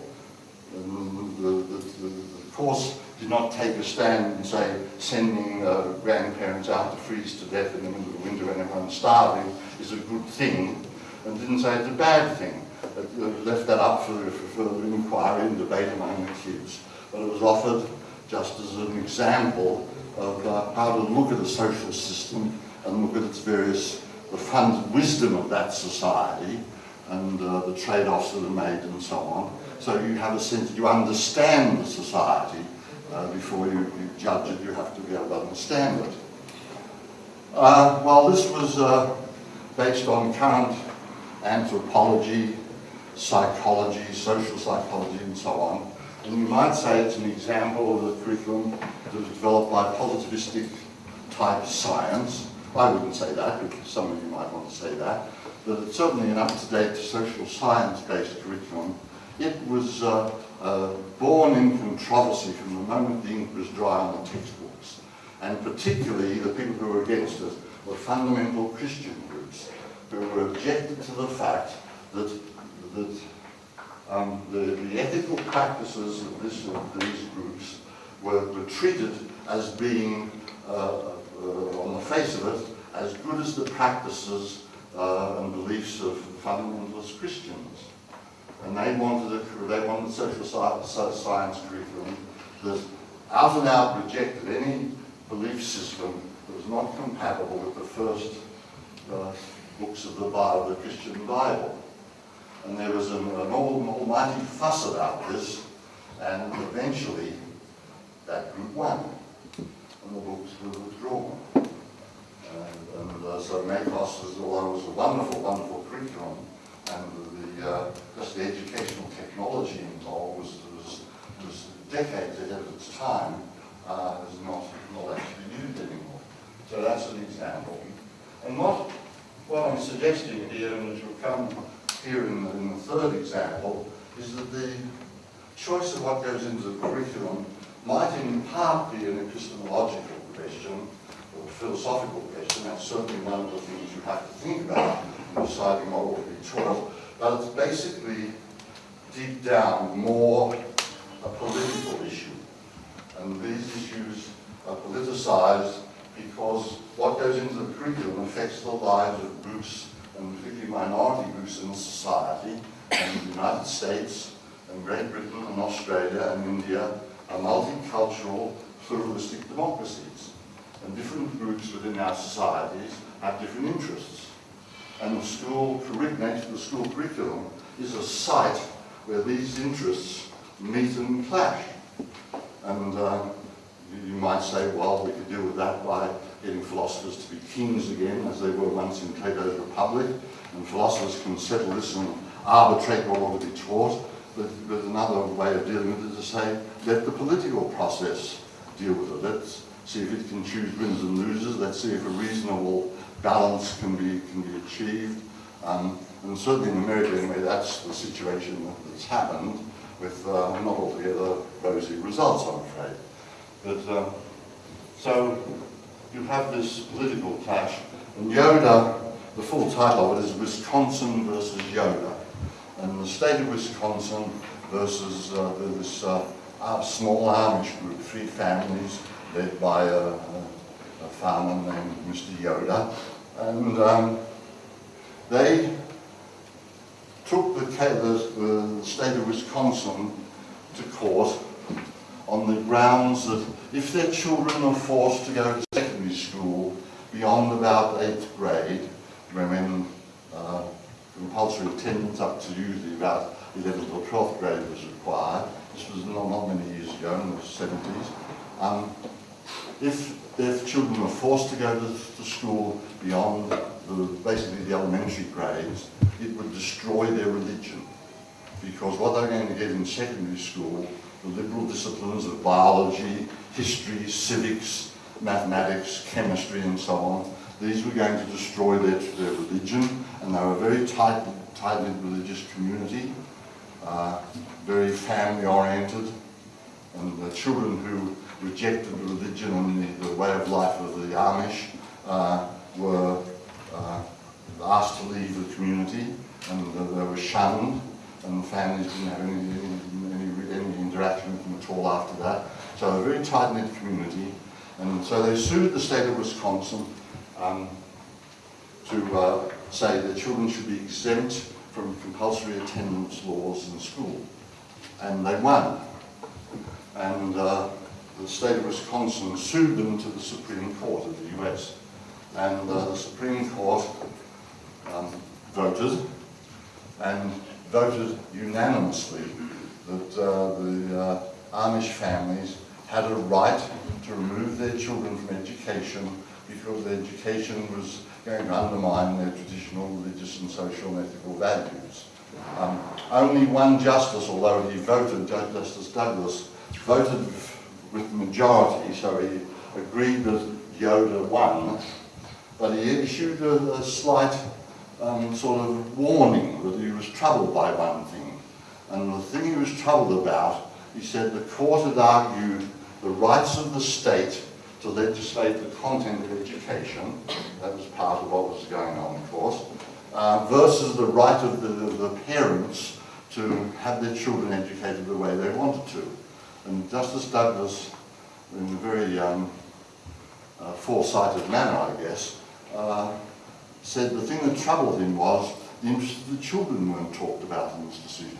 The, the, the, the course did not take a stand and say sending uh, grandparents out to freeze to death in the middle of the winter when everyone's starving is a good thing, and didn't say it's a bad thing. Left that up for, for further inquiry and debate among the kids. But it was offered just as an example of uh, how to look at a social system and look at its various, the funded wisdom of that society and uh, the trade-offs that are made and so on. So you have a sense you understand the society uh, before you, you, judge it, you have to be able to understand it. Uh, well, this was uh, based on current anthropology, psychology, social psychology, and so on. And you might say it's an example of the curriculum that was developed by positivistic type science. I wouldn't say that, but some of you might want to say that. But it's certainly an up-to-date social science-based curriculum. It was uh, uh, born in controversy from the moment the ink was dry on the textbooks. And particularly the people who were against it were fundamental Christian groups who were objected to the fact that, that um, the, the, ethical practices of, this, of these groups were, were, treated as being, uh, uh, on the face of it, as good as the practices uh, and beliefs of fundamentalist Christians. And they wanted a, they wanted social science curriculum that out and out rejected any belief system that was not compatible with the first uh, books of the Bible, the Christian Bible. And there was an, an almighty fuss about this, and eventually that group won, and the books were withdrawn. And, and uh, so MACOS was, it was a wonderful, wonderful curriculum, and the, uh, just the educational technology involved was, was, was decades ahead of its time, uh, is not, not actually used anymore. So that's an example. And what, what I'm suggesting here, and which will come here in the, in the third example, is that the choice of what goes into the curriculum might in part be an epistemological question or philosophical question. That's certainly one of the things you have to think about in deciding what will be taught. But it's basically deep down more a political issue. And these issues are politicized because what goes into the curriculum affects the lives of groups, and particularly minority groups in society, and the United States, and Great Britain, and Australia, and India are multicultural, pluralistic democracies. And different groups within our societies have different interests. And the school curriculum, the school curriculum is a site where these interests meet and clash. And uh, you, you might say, well, we could deal with that by getting philosophers to be kings again, as they were once in Plato's Republic, and philosophers can settle this and arbitrate what ought to be taught. But, but another way of dealing with it is to say, let the political process deal with it. Let's see if it can choose winners and losers. Let's see if a reasonable balance can be, can be achieved. Um, and certainly in America, anyway, that's the situation that's happened with uh, not altogether rosy results, I'm afraid. But um, so you have this political clash, and Yoder, the full title of it is Wisconsin versus Yoder, and the state of Wisconsin versus uh, this uh, small Amish group, three families led by a, a, a farmer named Mr. Yoder, and um, they took the, the, the state of Wisconsin to court on the grounds that if their children are forced to go to beyond about eighth grade, when uh, compulsory attendance up to usually about 11th or 12th grade was required, this was not, not many years ago in the 70s, um, if their children were forced to go to, to school beyond the, basically the elementary grades, it would destroy their religion. Because what they're going to get in secondary school, the liberal disciplines of biology, history, civics, mathematics, chemistry and so on, these were going to destroy their, their religion and they were a very tight, tightly religious community, uh, very family oriented and the children who rejected the religion and the, the way of life of the Amish uh, were uh, asked to leave the community and they were shunned and the families didn't have any, any, any, any interaction with them at all after that. So a very tight-knit community and so they sued the state of Wisconsin um, to uh, say that children should be exempt from compulsory attendance laws in school. And they won. And uh, the state of Wisconsin sued them to the Supreme Court of the US. And uh, the Supreme Court um, voted and voted unanimously that uh, the uh, Amish families had a right to remove their children from education because their education was going to undermine their traditional religious and social and ethical values. Um, only one justice, although he voted, Justice Douglas, voted with the majority, so he agreed that Yoder won, but he issued a, a slight um, sort of warning that he was troubled by one thing. And the thing he was troubled about, he said the court had argued the rights of the state to legislate the content of education, that was part of what was going on, of course, uh, versus the right of the, the parents to have their children educated the way they wanted to. And Justice Douglas, in a very um, uh, foresighted manner, I guess, uh, said the thing that troubled him was the interests of the children weren't talked about in this decision.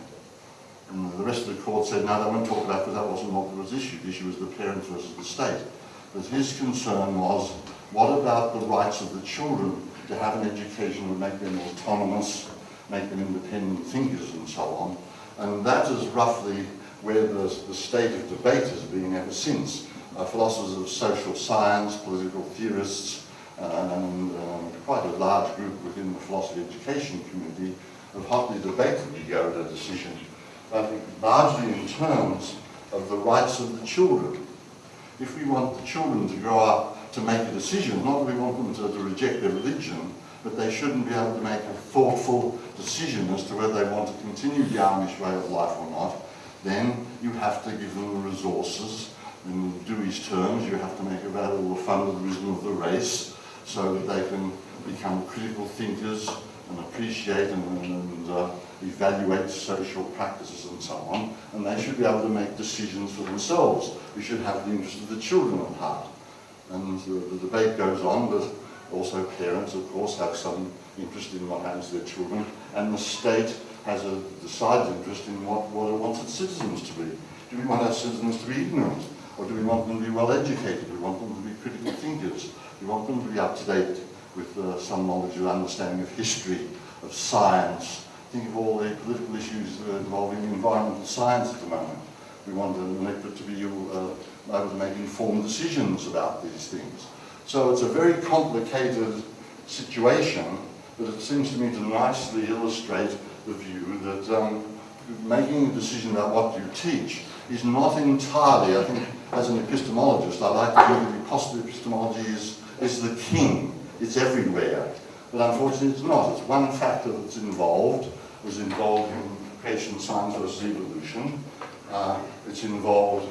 And the rest of the court said, no, they weren't talked about because that wasn't what was issued. The issue was the parents versus the state. But his concern was, what about the rights of the children to have an education would make them autonomous make them independent thinkers and so on. And that is roughly where the, the state of debate has been ever since. Uh, philosophers of social science, political theorists, uh, and um, quite a large group within the philosophy education community have hotly debated the Yoder decision, I think largely in terms of the rights of the children. If we want the children to grow up to make a decision, not that we want them to, to reject their religion, but they shouldn't be able to make a thoughtful decision as to whether they want to continue the Amish way of life or not, then you have to give them the resources. In Dewey's terms, you have to make available the fundamentalism of the race so that they can become critical thinkers and appreciate and, and uh, evaluate social practices and so on. And they should be able to make decisions for themselves. We should have the interest of the children at heart. And the debate goes on, but also parents, of course, have some interest in what happens to their children, and the state has a decided interest in what, what it wants its citizens to be. Do we want our citizens to be ignorant? Or do we want them to be well educated? Do we want them to be critical thinkers? Do we want them to be up to date with uh, some knowledge or understanding of history, of science? Think of all the political issues involving environmental science at the moment. We want an electorate to be uh, able to make informed decisions about these things. So it's a very complicated situation, but it seems to me to nicely illustrate the view that um, making a decision about what you teach is not entirely, I think, as an epistemologist, I like to think that positive epistemology is, is the king. It's everywhere. But unfortunately it's not. It's one factor that's involved, was involved in science versus evolution. Uh, it's involved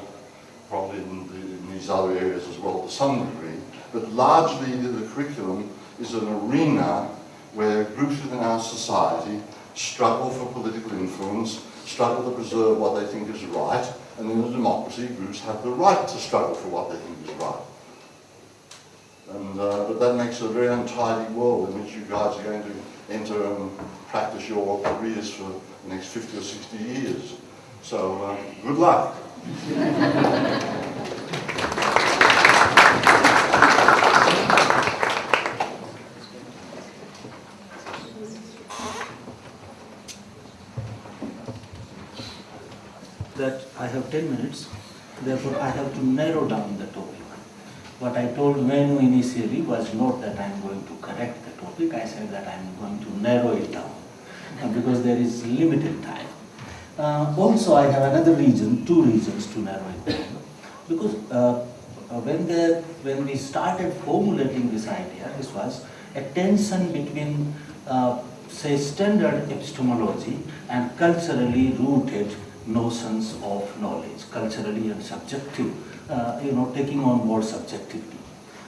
probably in, the, in, these other areas as well to some degree. But largely the curriculum is an arena where groups within our society struggle for political influence, struggle to preserve what they think is right, and in a democracy, groups have the right to struggle for what they think is right. And, uh, but that makes a very untidy world in which you guys are going to enter and practice your careers for the next 50 or 60 years. So, uh, good luck. that I have 10 minutes, therefore I have to narrow down the topic. What I told Menu initially was not that I am going to correct the topic, I said that I am going to narrow it down uh, because there is limited time. Uh, also I have another reason, two reasons to narrow it down. Because uh, uh when, the, when we started formulating this idea, this was a tension between uh, say standard epistemology and culturally rooted notions of knowledge, culturally and subjective, you know, taking on board subjectivity.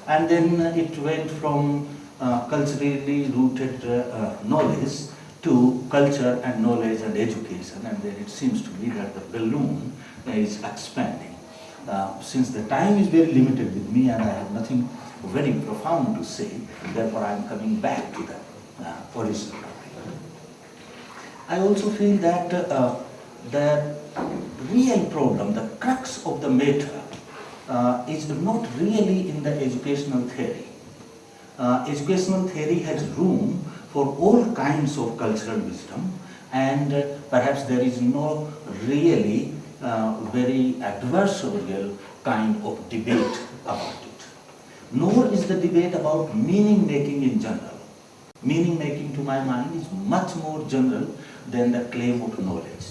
And then it went from uh, culturally rooted uh, uh, knowledge to culture and knowledge and education, and then it seems to me that the balloon is expanding. Uh, since the time is very limited with me and I have nothing very profound to say, therefore I am coming back to the uh, original topic. I also feel that the real problem, the crux of the matter uh, is not really in the educational theory. Uh, educational theory has room for all kinds of cultural wisdom and uh, perhaps there is no really uh, very adversarial kind of debate about it. Nor is the debate about meaning making in general. Meaning making to my mind is much more general than the claim of knowledge.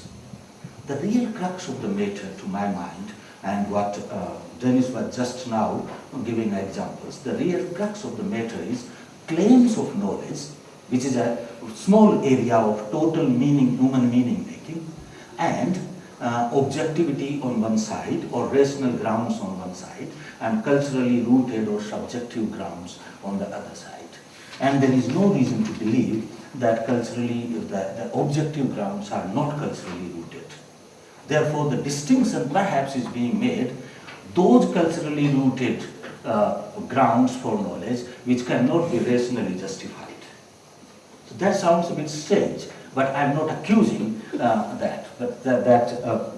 The real crux of the matter to my mind and what uh, Dennis was just now giving examples, the real crux of the matter is claims of knowledge, which is a small area of total meaning, human meaning making, and uh, objectivity on one side or rational grounds on one side and culturally rooted or subjective grounds on the other side. And there is no reason to believe that culturally, that the objective grounds are not culturally rooted. Therefore, the distinction perhaps is being made, those culturally rooted uh, grounds for knowledge which cannot be rationally justified. So that sounds a bit strange, but I'm not accusing uh, that. But that, that uh,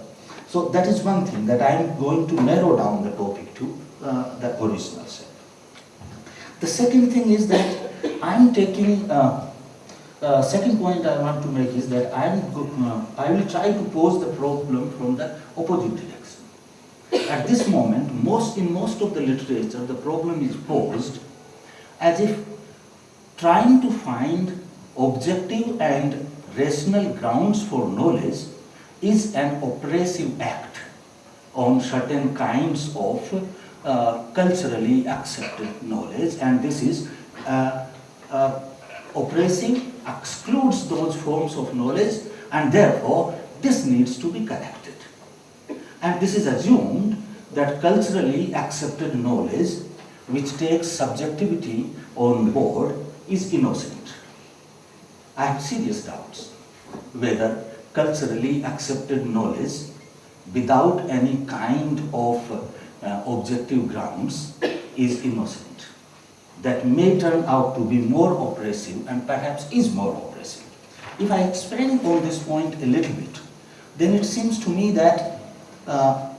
so that is one thing that I'm going to narrow down the topic to uh, the original self. The second thing is that I'm taking uh, second point I want to make is that I uh, I will try to pose the problem from the opposite direction. At this moment, most, in most of the literature, the problem is posed as if trying to find objective and rational grounds for knowledge is an oppressive act on certain kinds of uh, culturally accepted knowledge and this is uh, uh, oppressive, excludes those forms of knowledge and therefore this needs to be corrected. And this is assumed that culturally accepted knowledge which takes subjectivity on board is innocent. I have serious doubts whether culturally accepted knowledge without any kind of uh, objective grounds is innocent. That may turn out to be more oppressive and perhaps is more oppressive. If I expand on this point a little bit, then it seems to me that uh,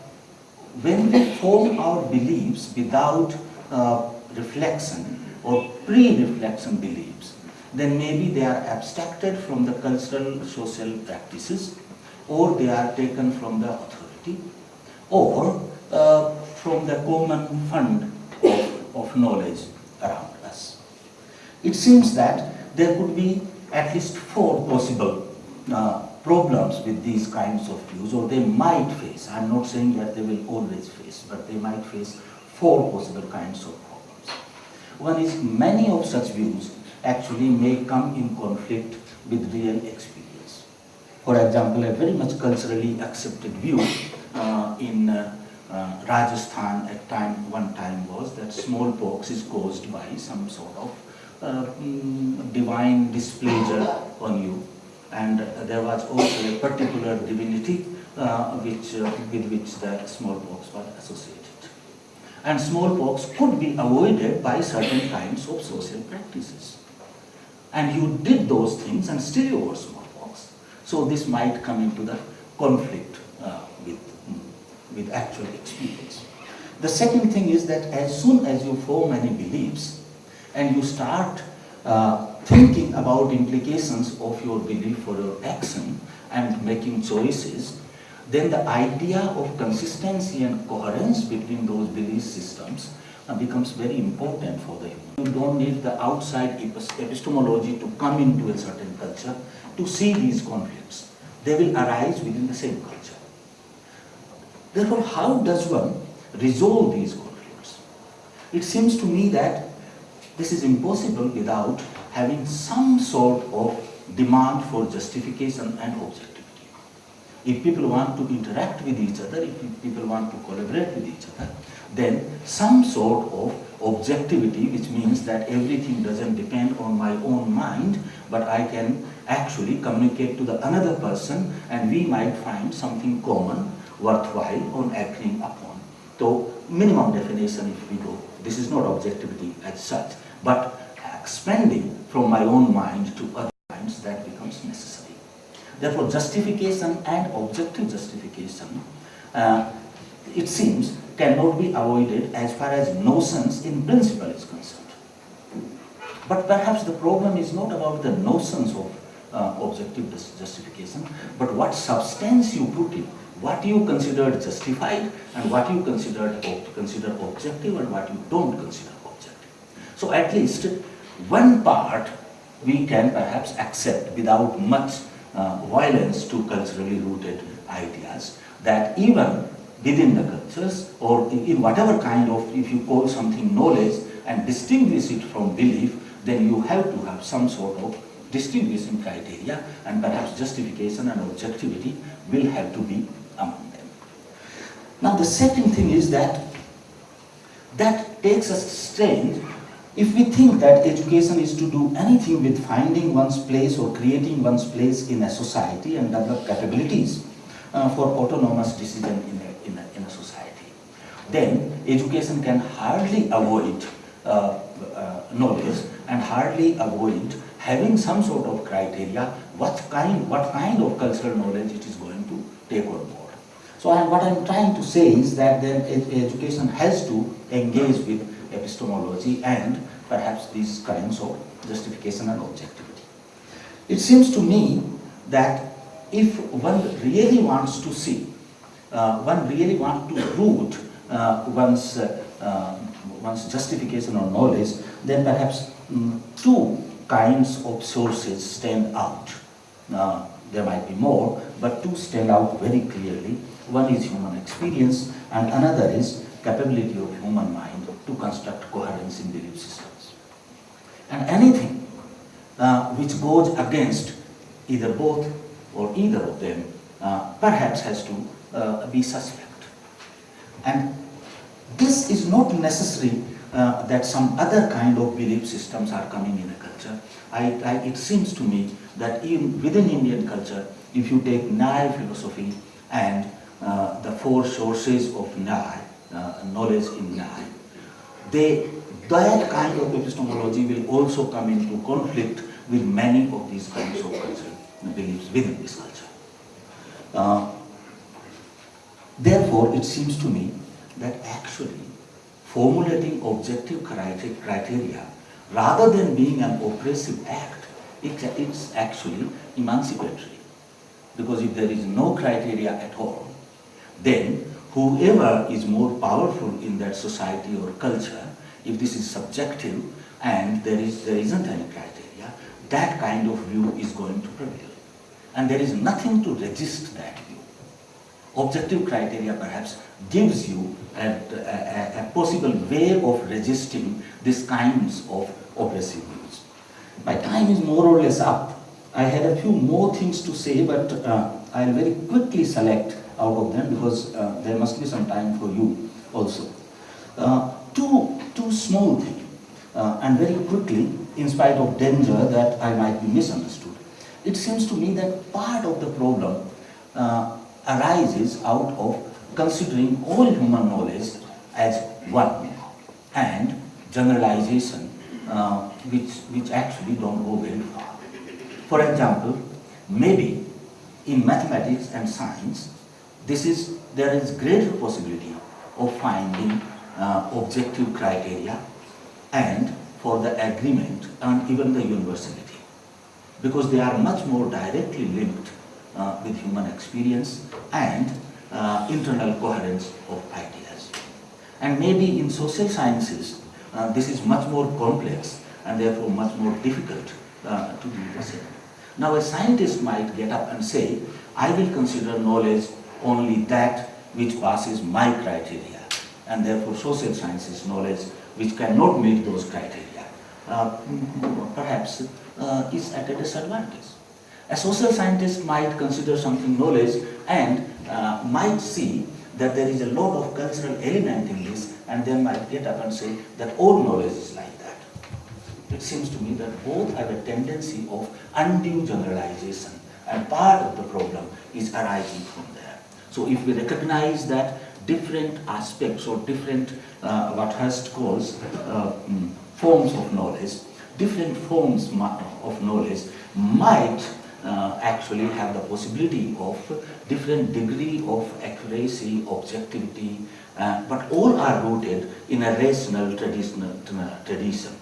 when we form our beliefs without uh, reflection or pre-reflection beliefs, then maybe they are abstracted from the cultural social practices or they are taken from the authority or uh, from the common fund of, of knowledge around us. It seems that there could be at least four possible uh, problems with these kinds of views or they might face. I'm not saying that they will always face, but they might face four possible kinds of problems. One is many of such views actually may come in conflict with real experience. For example, a very much culturally accepted view uh, in uh, uh, Rajasthan at time one time was that smallpox is caused by some sort of uh, mm, divine displeasure on you and there was also a particular divinity uh, which, uh, with which the smallpox was associated. And smallpox could be avoided by certain kinds of social practices. And you did those things and still you were smallpox. So this might come into the conflict with actual experience. The second thing is that as soon as you form any beliefs and you start uh, thinking about implications of your belief for your action and making choices, then the idea of consistency and coherence between those belief systems uh, becomes very important for the human. You don't need the outside epistemology to come into a certain culture to see these conflicts. They will arise within the same culture. Therefore, how does one resolve these conflicts? It seems to me that this is impossible without having some sort of demand for justification and objectivity. If people want to interact with each other, if people want to collaborate with each other, then some sort of objectivity, which means that everything doesn't depend on my own mind, but I can actually communicate to the another person and we might find something common, worthwhile on acting upon. So minimum definition if we go, this is not objectivity as such, but expanding from my own mind to other minds that becomes necessary. Therefore, justification and objective justification, uh, it seems, cannot be avoided as far as notions in principle is concerned. But perhaps the problem is not about the notions of uh, objective justification, but what substance you put in, what you considered justified and what you considered consider objective and what you don't consider objective. So at least one part we can perhaps accept without much uh, violence to culturally rooted ideas that even within the cultures or in in whatever kind of, if you call something knowledge and distinguish it from belief, then you have to have some sort of distinguishing criteria and perhaps justification and objectivity will have to be among them. Now the second thing is that that takes us strange if we think that education is to do anything with finding one's place or creating one's place in a society and develop capabilities uh, for autonomous decision in a, in, a, in a society, then education can hardly avoid uh, uh, knowledge and hardly avoid having some sort of criteria what kind, what kind of cultural knowledge it is going to take on. So I, what I'm trying to say is that then education has to engage with epistemology and perhaps these kinds of justification and objectivity. It seems to me that if one really wants to see, uh, one really wants to root uh, one's, uh, uh, one's justification or knowledge, then perhaps mm, two kinds of sources stand out. There might be more, but two stand out very clearly. One is human experience and another is capability of human mind to construct coherence in belief systems. And anything uh, which goes against either both or either of them uh, perhaps has to uh, be suspect. And this is not necessary uh, that some other kind of belief systems are coming in a culture. I, I, it seems to me that even within Indian culture, if you take Nyaya philosophy and uh, the four sources of uh, knowledge in Nyaya, they, that kind of epistemology will also come into conflict with many of these kinds of cultural beliefs within this culture. Uh, therefore, it seems to me that actually formulating objective criteria, rather than being an oppressive act, it, it's actually emancipatory. Because if there is no criteria at all, then whoever is more powerful in that society or culture, if this is subjective and there, is, there isn't any criteria, that kind of view is going to prevail. And there is nothing to resist that view. Objective criteria perhaps gives you a, a, a possible way of resisting these kinds of oppressive views. My time is more or less up. I had a few more things to say, but uh, I'll very quickly select out of them because uh, there must be some time for you also. Uh, two, two small things, uh, and very quickly, in spite of danger that I might be misunderstood. It seems to me that part of the problem uh, arises out of considering all human knowledge as one and generalization uh, which, which actually don't go very far. For example, maybe in mathematics and science, this is, there is greater possibility of finding uh, objective criteria and for the agreement and even the universality because they are much more directly linked uh, with human experience and uh, internal coherence of ideas. And maybe in social sciences, uh, this is much more complex and therefore much more difficult uh, to do the same. Now a scientist might get up and say, I will consider knowledge only that which passes my criteria and therefore social sciences knowledge which cannot meet those criteria uh, perhaps uh, is at a disadvantage. A social scientist might consider something knowledge and uh, might see that there is a lot of cultural element in this and then might get up and say that all knowledge is like that. It seems to me that both have a tendency of undue generalization and part of the problem is arising from there. So if we recognize that different aspects or different, uh, what Hirst calls, uh, mm, forms of knowledge, different forms of knowledge might uh, actually have the possibility of different degree of accuracy, objectivity, uh, but all are rooted in a rational traditional tradition.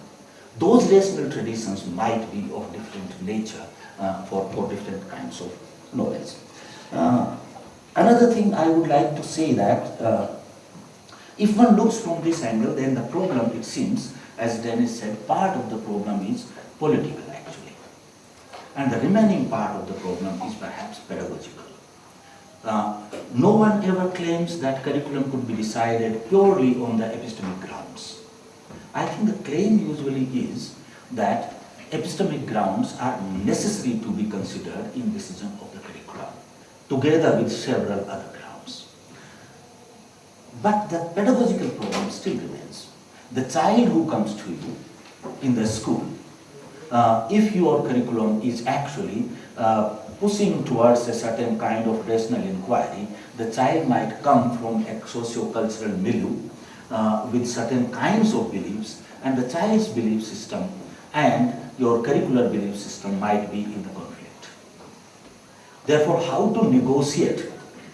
Those rational traditions might be of different nature uh, for, for different kinds of knowledge. Uh, another thing I would like to say that uh, if one looks from this angle, then the problem, it seems, as Dennis said, part of the problem is political actually. And the remaining part of the problem is perhaps pedagogical. Uh, no one ever claims that curriculum could be decided purely on the epistemic grounds. I think the claim usually is that epistemic grounds are necessary to be considered in decision together with several other grounds. But the pedagogical problem still remains. The child who comes to you in the school, uh, if your curriculum is actually uh, pushing towards a certain kind of rational inquiry, the child might come from a socio-cultural milieu uh, with certain kinds of beliefs and the child's belief system and your curricular belief system might be in the. Therefore, how to negotiate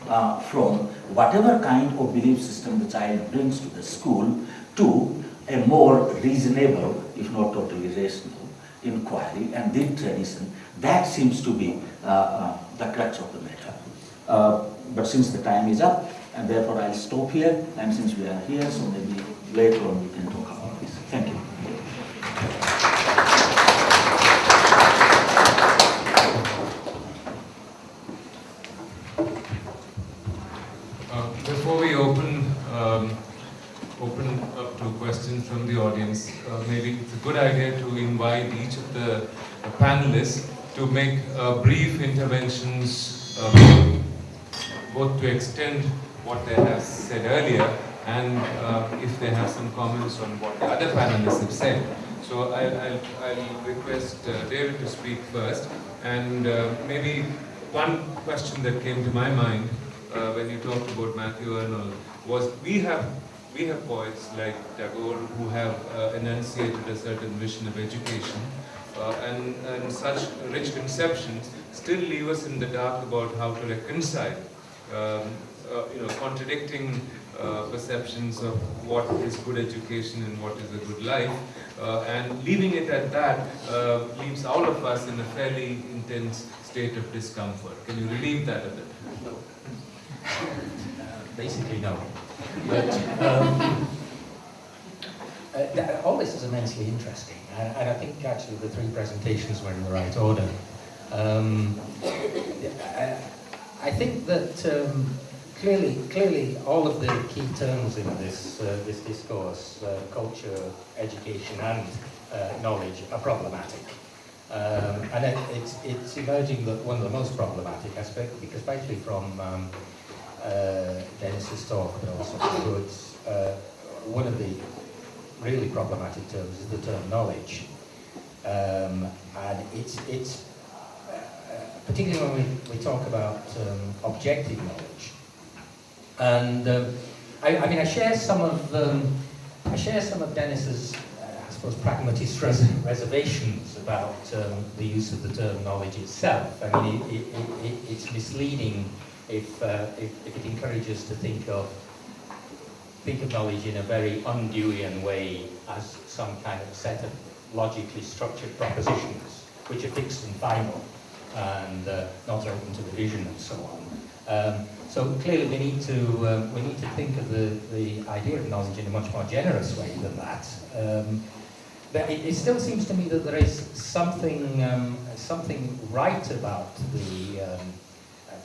uh, from whatever kind of belief system the child brings to the school to a more reasonable, if not totally rational, inquiry and the tradition. That seems to be uh, uh, the crux of the matter. Uh, but since the time is up, and therefore I'll stop here, and since we are here, so maybe later on we can talk about this. Thank you. Uh, Before we open, um, open up to questions from the audience, uh, maybe it's a good idea to invite each of the uh, panelists to make uh, brief interventions, uh, both to extend what they have said earlier and uh, if they have some comments on what the other panelists have said. So I, I'll, I'll request uh, David to speak first and uh, maybe one question that came to my mind uh, when you talked about Matthew Arnold was we have we have poets like Tagore who have enunciated a certain vision of education and, and such rich conceptions still leave us in the dark about how to reconcile um, uh, you know, contradicting uh, perceptions of what is good education and what is a good life. Uh, and leaving it at that uh, leaves all of us in a fairly intense state of discomfort. Can you relieve that a bit? Uh, basically, no. But um, uh, all this is immensely interesting, and, I think actually the three presentations were in the right order. Um, I, think that um, clearly, clearly, all of the key terms in this uh, this discourse, uh, culture, education, and uh, knowledge, are problematic. Um, and it, it's, it's emerging that one of the most problematic aspects, especially from um, uh, Dennis's talk, but also Good's, uh, one of the really problematic terms is the term knowledge. Um, and it's, it's uh, particularly when we, we talk about um, objective knowledge. And um, I, I mean, I share some of um, I share some of Dennis's, uh, I suppose, pragmatist res reservations about um, the use of the term knowledge itself. I mean, it, it, it, it's misleading if, uh, if, if it encourages to think of think of knowledge in a very Undewian way as some kind of set of logically structured propositions which are fixed and final and uh, not open to revision and so on. Um, so clearly we need to um, we need to think of the, the idea of knowledge in a much more generous way than that. Um, but it, it still seems to me that there is something um, something right about the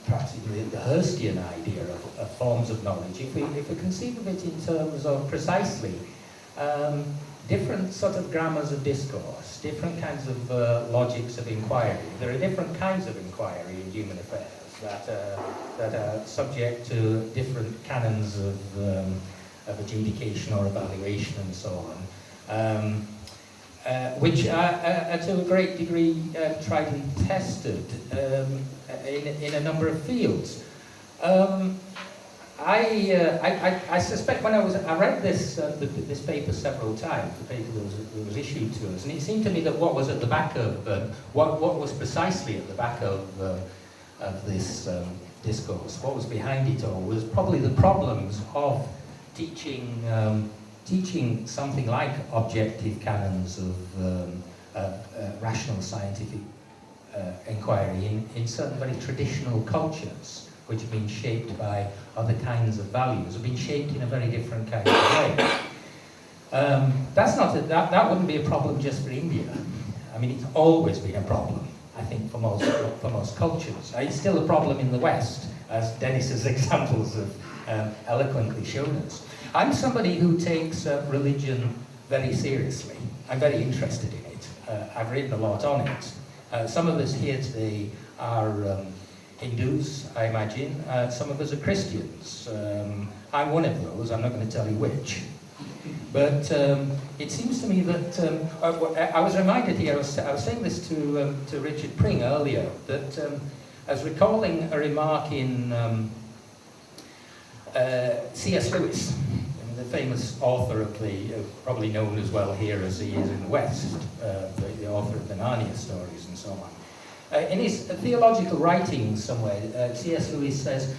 perhaps the, Hirstian idea of, of forms of knowledge. If we if we conceive of it in terms of precisely um, different sort of grammars of discourse, different kinds of uh, logics of inquiry. There are different kinds of inquiry in human affairs that, uh, that are subject to different canons of, um, of adjudication or evaluation and so on, um, uh, which are, are, are, to a great degree uh, tried and tested um, in, in a number of fields. Um, I, uh, I, I, suspect when I was, I read this, uh, the, this paper several times, the paper that was, that was, issued to us, and it seemed to me that what was at the back of, uh, what, what was precisely at the back of, uh, of this um, discourse, what was behind it all, was probably the problems of teaching, um, teaching something like objective canons of um, rational scientific uh, inquiry in, in certain very traditional cultures which have been shaped by other kinds of values, have been shaped in a very different kind of way. Um, that's not a, that, that wouldn't be a problem just for India. I mean, it's always been a problem, I think, for most, for most cultures. It's still a problem in the West, as Dennis's examples have um, eloquently shown us. I'm somebody who takes uh, religion very seriously. I'm very interested in it. Uh, I've written a lot on it. Uh, some of us here today are um, Hindus, I imagine. Uh, some of us are Christians. Um, I'm one of those, I'm not going to tell you which. But um, it seems to me that, um, I, I, was reminded here, I was, I was saying this to, um, to Richard Pring earlier, that um, I was recalling a remark in um, uh, C.S. Lewis, the famous author of the, uh, probably known as well here as he is in the West, uh, the, the author of the Narnia stories and so on. Uh, in his theological writings somewhere, uh, C.S. Lewis says,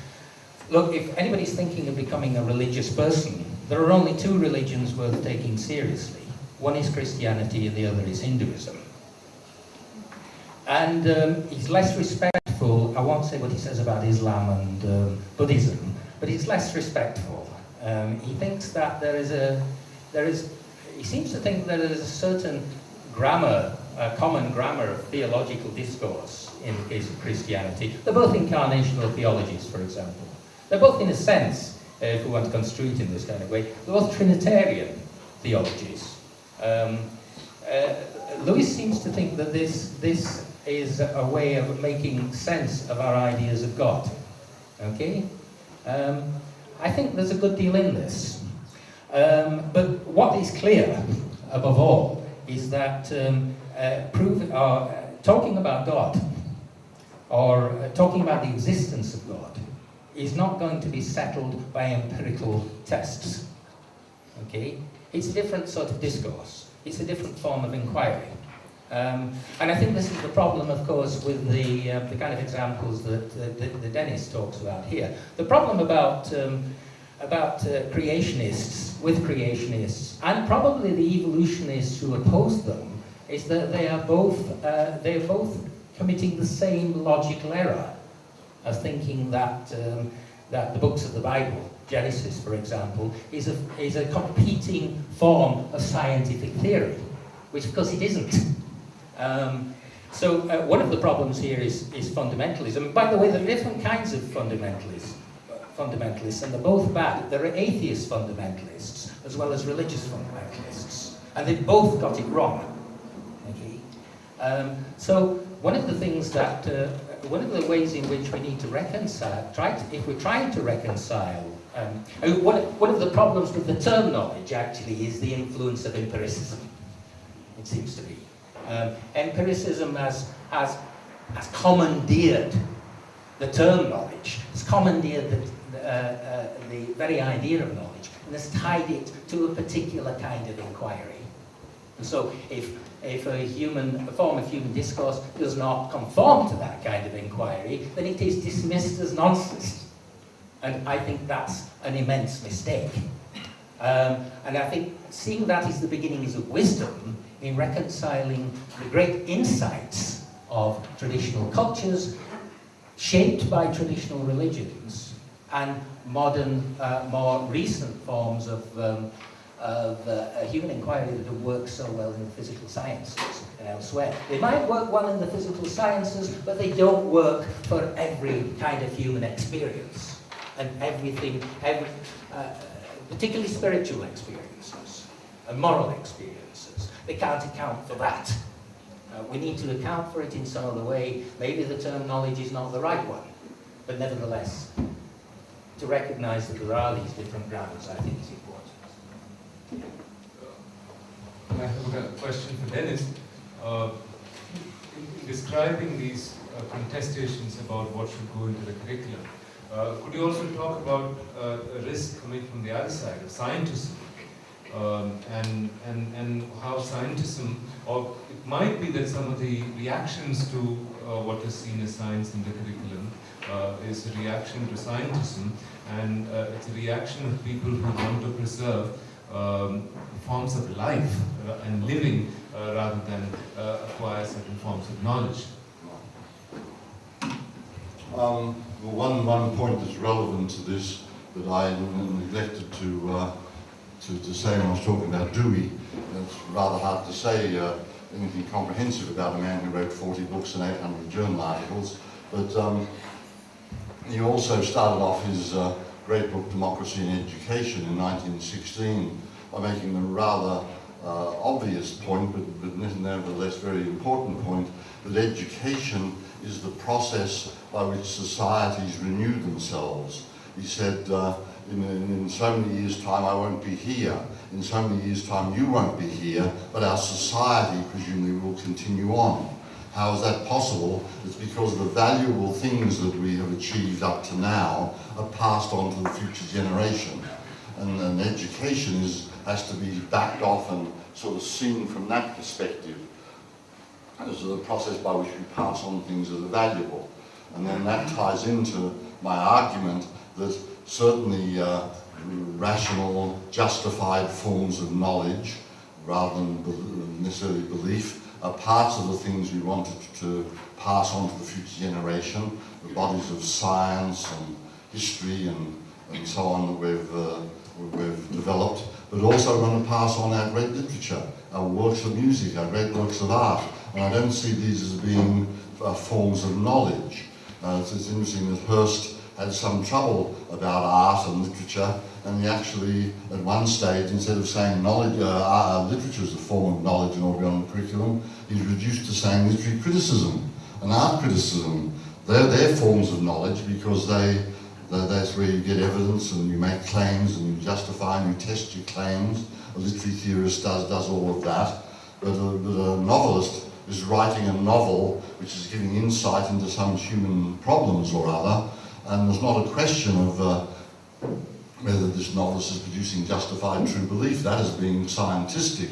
look, if anybody's thinking of becoming a religious person, there are only two religions worth taking seriously. One is Christianity and the other is Hinduism. And um, he's less respectful, I won't say what he says about Islam and um, Buddhism, but he's less respectful. Um, he thinks that there is a, there is, he seems to think that there is a certain grammar, a common grammar of theological discourse in the case of Christianity. They're both incarnational theologies, for example. They're both, in a sense, uh, if we want to construe it in this kind of way, they're both Trinitarian theologies. Um, uh, Lewis seems to think that this, this is a way of making sense of our ideas of God. Okay? Um, I think there's a good deal in this. Um, but what is clear, above all, is that um, uh, prove, uh, talking about God or uh, talking about the existence of God is not going to be settled by empirical tests. Okay? It's a different sort of discourse. It's a different form of inquiry. Um, and I think this is the problem, of course, with the, uh, the kind of examples that, that, that Dennis talks about here. The problem about, um, about uh, creationists, with creationists, and probably the evolutionists who oppose them, is that they are both, uh, they are both committing the same logical error of thinking that, um, that the books of the Bible, Genesis, for example, is a, is a competing form of scientific theory, which of course it isn't. Um, so uh, one of the problems here is, is fundamentalism. By the way, there are different kinds of fundamentalists, fundamentalists, and they're both bad. There are atheist fundamentalists as well as religious fundamentalists, and they've both got it wrong. Okay? Um, so one of the things that, uh, one of the ways in which we need to reconcile, try to, if we're trying to reconcile, um, one, one of the problems with the term knowledge actually is the influence of empiricism, it seems to be. Um, empiricism has, has, has commandeered the term knowledge, It's commandeered the, uh, uh, the very idea of knowledge, and has tied it to a particular kind of inquiry. And so if, if a human, a form of human discourse does not conform to that kind of inquiry, then it is dismissed as nonsense. And I think that's an immense mistake. Um, and I think seeing that is the beginnings of wisdom in reconciling the great insights of traditional cultures shaped by traditional religions and modern, uh, more recent forms of, um, of uh, human inquiry that have worked so well in the physical sciences and elsewhere. They might work well in the physical sciences, but they don't work for every kind of human experience and everything, every, uh, particularly spiritual experiences and moral experiences. They can't account for that. Uh, we need to account for it in some other way. Maybe the term knowledge is not the right one, but nevertheless, to recognize that there are these different grounds, I think is important. I have a question for Dennis. Uh, in, in describing these uh, contestations about what should go into the curriculum, uh, could you also talk about uh, a risk coming from the other side of scientism um, and, and, and how scientism, or it might be that some of the reactions to uh, what is seen as science in the curriculum uh, is a reaction to scientism and uh, it's a reaction of people who want to preserve um, forms of life uh, and living uh, rather than acquire certain forms of knowledge. Um, one, one point that's relevant to this that I neglected to, uh, to, to say when I was talking about Dewey, it's rather hard to say uh, anything comprehensive about a man who wrote 40 books and 800 journal articles, but um, he also started off his uh, great book Democracy and Education in 1916 by making the rather uh, obvious point, but, but nevertheless very important point, that education is the process by which societies renew themselves. He said, uh, in, in, so many years' time I won't be here, in so many years' time you won't be here, but our society presumably will continue on. How is that possible? It's because the valuable things that we have achieved up to now are passed on to the future generation. And, and education is, has to be backed off and sort of seen from that perspective. This is a process by which we pass on things that are valuable. And then that ties into my argument that certainly uh, rational, justified forms of knowledge, rather than necessarily belief, are parts of the things we wanted to pass on to the future generation, the bodies of science and history and, and so on that we've, uh, we've developed, but also going to pass on our great literature, our works of music, our great works of art. And I don't see these as being uh, forms of knowledge. Uh, it's, it's interesting that Hirst had some trouble about art and literature, and he actually, at one stage, instead of saying knowledge, uh, uh, literature is a form of knowledge and all beyond the curriculum, he's reduced to saying literary criticism and art criticism. They're, they're forms of knowledge because they, they, that's where you get evidence and you make claims and you justify and you test your claims. A literary theorist does, does all of that. But a, but a novelist is writing a novel which is giving insight into some human problems or other, and there's not a question of uh, whether this novelist is producing justified true belief. That is being scientistic.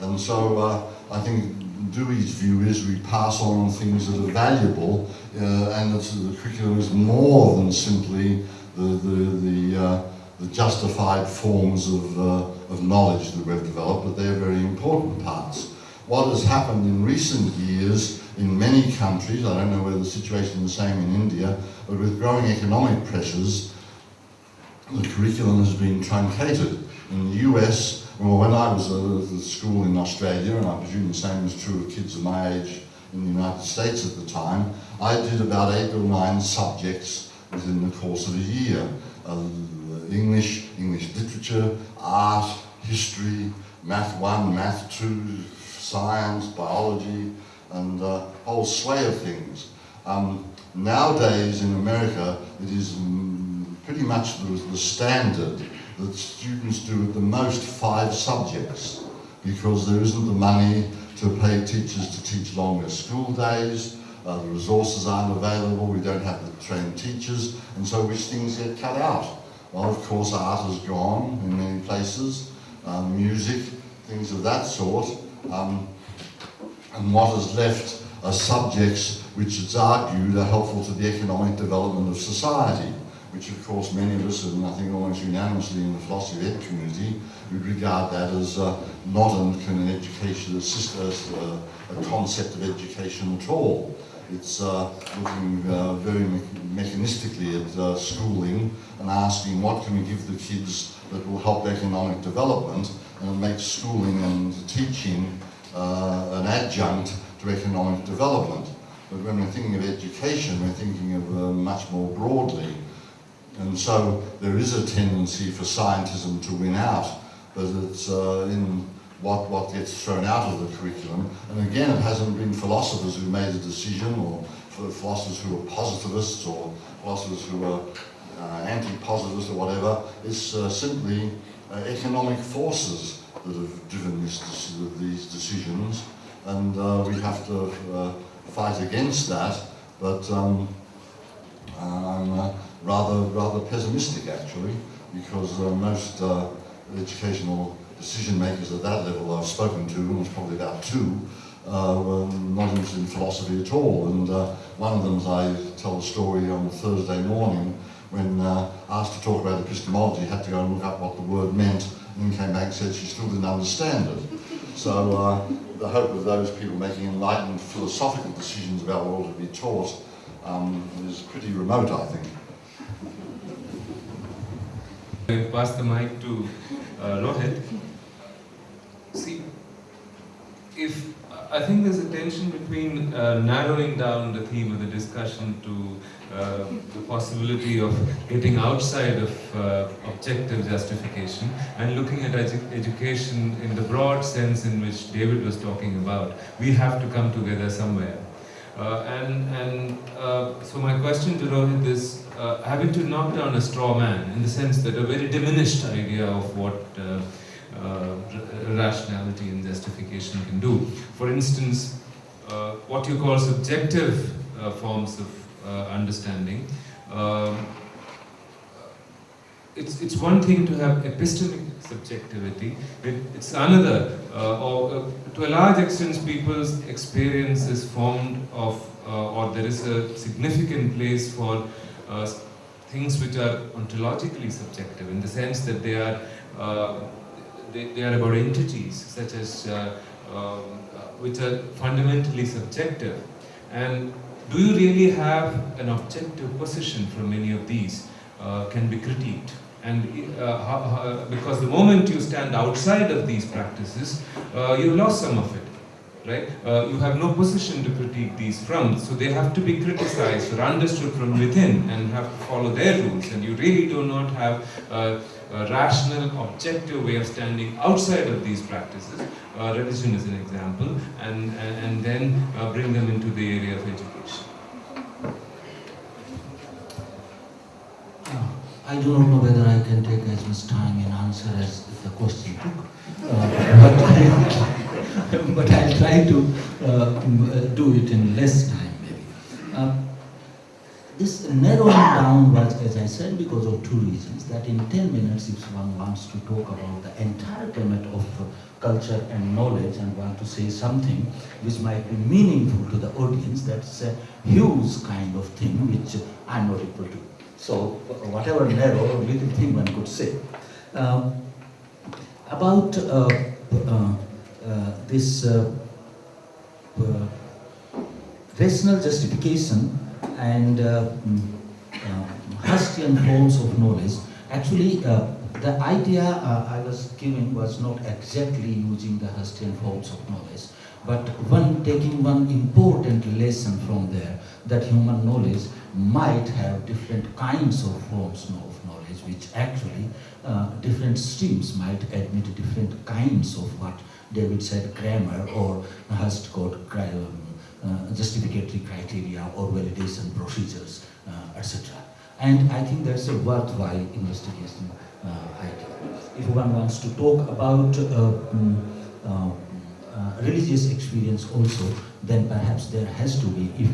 And so uh, I think Dewey's view is we pass on things that are valuable, uh, and that the curriculum is more than simply the, the, the, uh, the justified forms of, uh, of knowledge that we've developed, but they're very important parts. What has happened in recent years in many countries, I don't know whether the situation is the same in India, but with growing economic pressures, the curriculum has been truncated. In the US, well, when I was at school in Australia, and I presume the same was true of kids of my age in the United States at the time, I did about eight or nine subjects within the course of a year. Uh, English, English literature, art, history, math one, math two, science, biology, and a whole sway of things. Um, nowadays in America, it is mm, pretty much the, the standard that students do at the most five subjects because there isn't the money to pay teachers to teach longer school days, uh, the resources aren't available, we don't have the trained teachers, and so which things get cut out? Well, of course, art has gone in many places, um, music, things of that sort, um, and what is left are subjects which it's argued are helpful to the economic development of society which of course many of us, and I think almost unanimously in the philosophy ed community, would regard that as uh, not an, an education, as uh, a concept of education at all. It's uh, looking uh, very me mechanistically at uh, schooling and asking what can we give the kids that will help economic development and make schooling and teaching uh, an adjunct economic development. But when we're thinking of education, we're thinking of much more broadly. And so there is a tendency for scientism to win out, but it's uh, in what, what gets thrown out of the curriculum. And again, it hasn't been philosophers who made the decision, or philosophers who are positivists, or philosophers who are uh, anti-positivists or whatever. It's uh, simply uh, economic forces that have driven this, these decisions, and uh, we have to uh, fight against that. But um, I'm rather, rather pessimistic actually, because uh, most uh, educational decision makers at that level I've spoken to, there's probably about two, uh, were not interested in philosophy at all. And uh, one of them, I tell a story on Thursday morning, when uh, asked to talk about epistemology, had to go and look up what the word meant, and then came back and said she still didn't understand it. So uh, the hope of those people making enlightened philosophical decisions about what ought to be taught um, is pretty remote, I think. I pass the mic to uh, Rohit. See, if I think there's a tension between uh, narrowing down the theme of the discussion to uh, the possibility of getting outside of uh, objective justification and looking at edu education in the broad sense in which David was talking about. We have to come together somewhere. Uh, and and uh, so my question to Rohit is, uh, having to knock down a straw man in the sense that a very diminished idea of what rationality and justification can do. For instance, what you call subjective forms of understanding. Um, it's, it's one thing to have epistemic subjectivity, it, it's another, or to a large extent people's experience is formed of, or there is a significant place for uh, things which are ontologically subjective in the sense that they are uh, they, they, are about entities such as uh, um, which are fundamentally subjective. And do you really have an objective position from any of these uh, can be critiqued? And uh, how, how, because the moment you stand outside of these practices, uh, you've lost some of it right? Uh, you have no position to critique these from, so they have to be criticized or understood from within and have to follow their rules. And you really do not have a, a rational, objective way of standing outside of these practices. Uh, religion is an example, and, and, and then uh, bring them into the area of education. Uh, I do not know whether I can take as much time in answer as the question took, uh, but, I, but I'll try to uh, uh, do it in less time maybe. Uh, this narrowing down was, as I said, because of two reasons. That in 10 minutes, if one wants to talk about the entire gamut of uh, culture and knowledge and want to say something which might be meaningful to the audience, that's a huge kind of thing which I'm not able to. So, whatever narrow little thing one could say. Um, about uh, uh, uh, this uh, uh, rational justification and uh, mm, uh, forms of knowledge, actually uh, the idea I was giving was not exactly using the Hirstian forms of knowledge, but one taking one important lesson from there, that human knowledge might have different kinds of forms of knowledge, which actually uh, different streams might admit different kinds of what David said grammar or called cri- um, justificatory criteria or validation procedures, uh, etc. And I think that's a worthwhile investigation uh, idea. If one wants to talk about uh, uh, uh, religious experience also, then perhaps there has to be, if,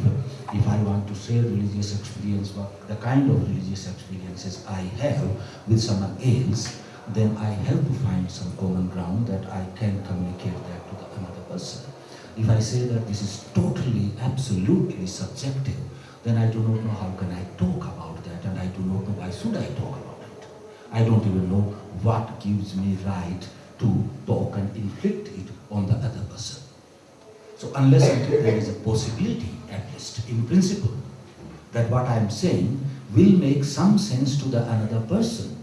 if I want to share religious experience, the kind of religious experiences I have with someone else, then I have to find some common ground that I can communicate that to the another person. If I say that this is totally, absolutely subjective, then I do not know how can I talk about that, and I do not know why should I talk about it. I don't even know what gives me right to talk and inflict it on the other person. So unless there is a possibility, at least in principle, that what I am saying will make some sense to the another person,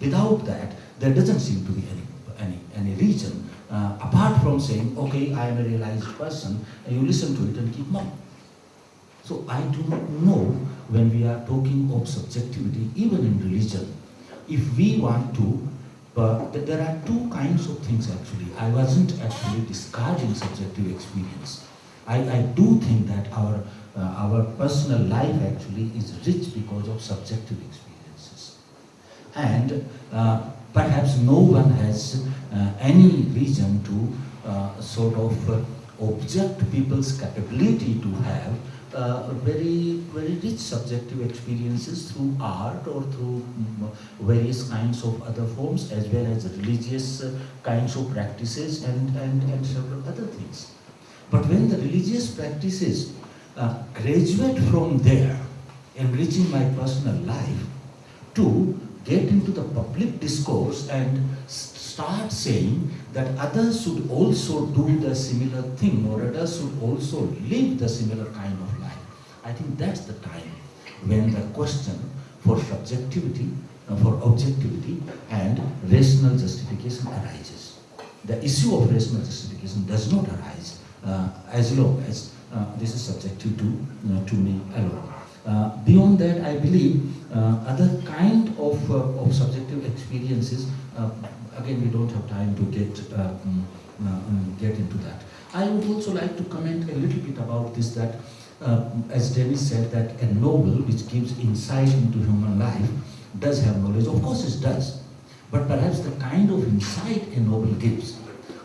without that, there doesn't seem to be any, any, any reason, uh, apart from saying, okay, I am a realized person, and you listen to it and keep mum. So I do not know when we are talking of subjectivity, even in religion, if we want to, but th- there are two kinds of things actually. I wasn't actually discarding subjective experience. I, I do think that our, uh, our personal life actually is rich because of subjective experiences. And uh, perhaps no one has uh, any reason to uh, sort of uh, object people's capability to have uh, very, very rich subjective experiences through art or through mm, various kinds of other forms as well as religious kinds of practices and, and, and several other things. But when the religious practices uh, graduate from there, enriching my personal life, to get into the public discourse and start saying that others should also do the similar thing or others should also live the similar kind of life. I think that's the time when the question for subjectivity, uh, for objectivity and rational justification arises. The issue of rational justification does not arise uh, as long as uh, this is subjective to, uh, to me alone. Uh, beyond that, I believe uh, other kind of, uh, of subjective experiences, again, we don't have time to get, mm, get into that. I would also like to comment a little bit about this that, as Dennis said, that a novel which gives insight into human life does have knowledge. Of course, it does. But perhaps the kind of insight a novel gives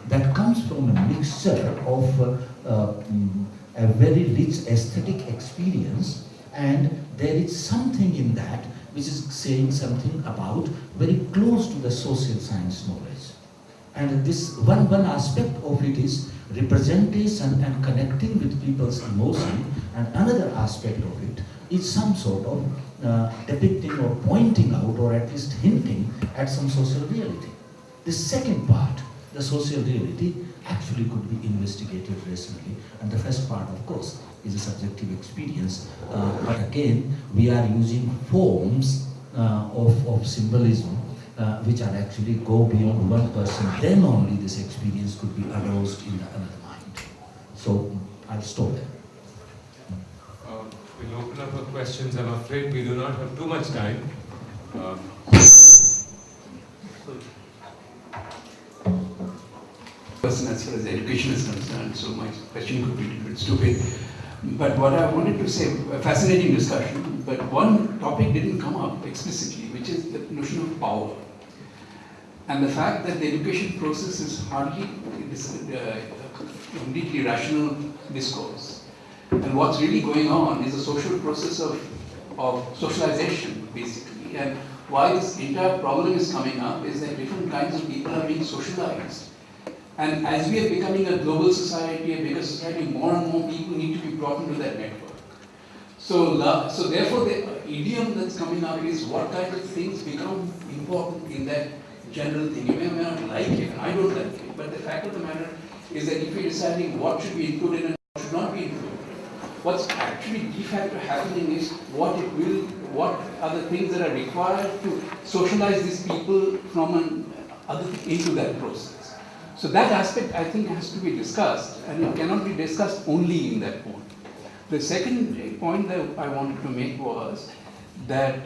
that comes from a mixture of uh, uh, mm, a very rich aesthetic experience and there is something in that which is saying something about very close to the social science knowledge. And this one, one aspect of it is representation and connecting with people's emotion, and another aspect of it is some sort of uh, depicting or pointing out or at least hinting at some social reality. The second part, the social reality, actually could be investigated rationally. And the first part, of course, is a subjective experience. Uh, but again, we are using forms uh, of, of symbolism uh, which are actually go beyond one person. Then only this experience could be aroused in another mind. So I'll stop there. Uh, We'll open up for questions. I'm afraid we do not have too much time. Um, person as far as education is concerned, so my question could be a little bit stupid. But what I wanted to say, a fascinating discussion, but one topic didn't come up explicitly, which is the notion of power. And the fact that the education process is hardly uh, completely rational discourse. And what's really going on is a social process of, of socialization, basically. And why this entire problem is coming up is that different kinds of people are being socialized. And as we are becoming a global society, a bigger society, more and more people need to be brought into that network. So, so therefore, the idiom that's coming up is what kind of things become important in that general thing. You may or may not like it, and I don't like it, but the fact of the matter is that if we're deciding what should be included and what should not be included, what's actually de facto happening is what it will, what are the things that are required to socialize these people from an other into that process. So that aspect I think has to be discussed and it cannot be discussed only in that point. The second point that I wanted to make was that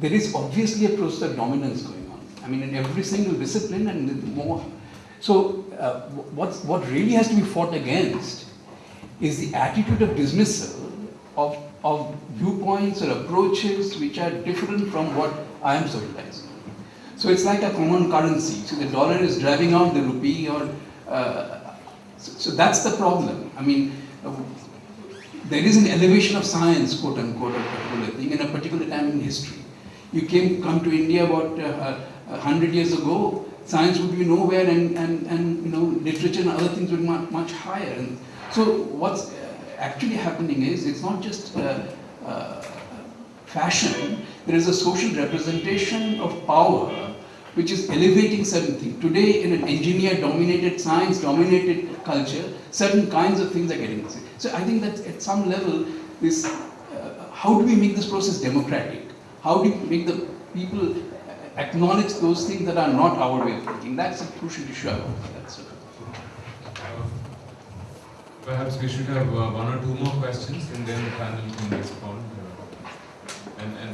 there is obviously a process of dominance going on. I mean in every single discipline and more. So uh, what's, what really has to be fought against is the attitude of dismissal of, of viewpoints or approaches which are different from what I am socializing. So it's like a common currency. So the dollar is driving out the rupee, or uh, so, so that's the problem. I mean, uh, there is an elevation of science, quote unquote, a particular thing in a particular time in history. You came come to India about uh, a hundred years ago. Science would be nowhere, and, and, and you know literature and other things would be much, much higher. And so what's actually happening is it's not just uh, uh, fashion. There is a social representation of power which is elevating certain things. Today, in an engineer-dominated, science-dominated culture, certain kinds of things are getting. So I think that at some level, this, uh, how do we make this process democratic? How do we make the people acknowledge those things that are not our way of thinking? That's a crucial issue. I. Perhaps we should have uh, one or two more questions and then the panel can respond. Uh, and and,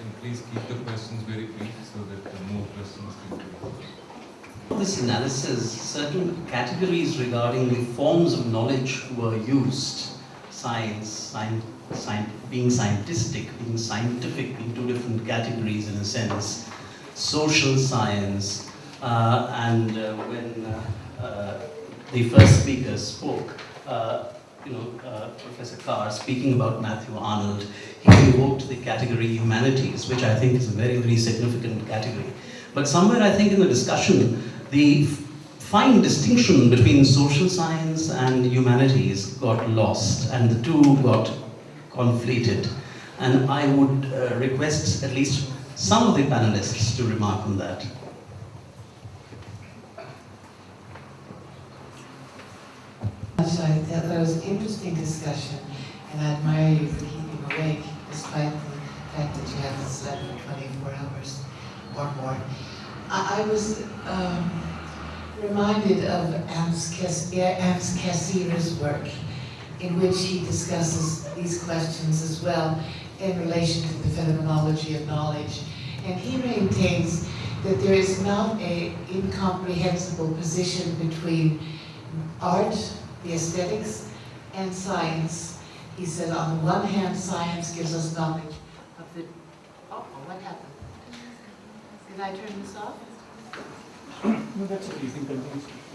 and please keep the questions very brief so that more questions can be asked. this analysis, certain categories regarding the forms of knowledge were used. Science, science, science being scientistic, being scientific, being two different categories in a sense. Social science, uh, and uh, when uh, uh, the first speaker spoke, uh, you know, uh, Professor Carr speaking about Matthew Arnold, he invoked the category humanities, which I think is a very, very significant category. But somewhere I think in the discussion, the fine distinction between social science and humanities got lost and the two got conflated. And I would uh, request at least some of the panelists to remark on that. So I thought that was an interesting discussion, and I admire you for keeping awake despite the fact that you haven't slept for 24 hours or more. I, I was um, reminded of Ams Kes- Cassirer's work, in which he discusses these questions as well in relation to the phenomenology of knowledge. And he maintains that there is not a incomprehensible position between art, the aesthetics, and science. He said, on the one hand, science gives us knowledge of the, oh, what happened? Did I turn this off? No, that's okay. You continue.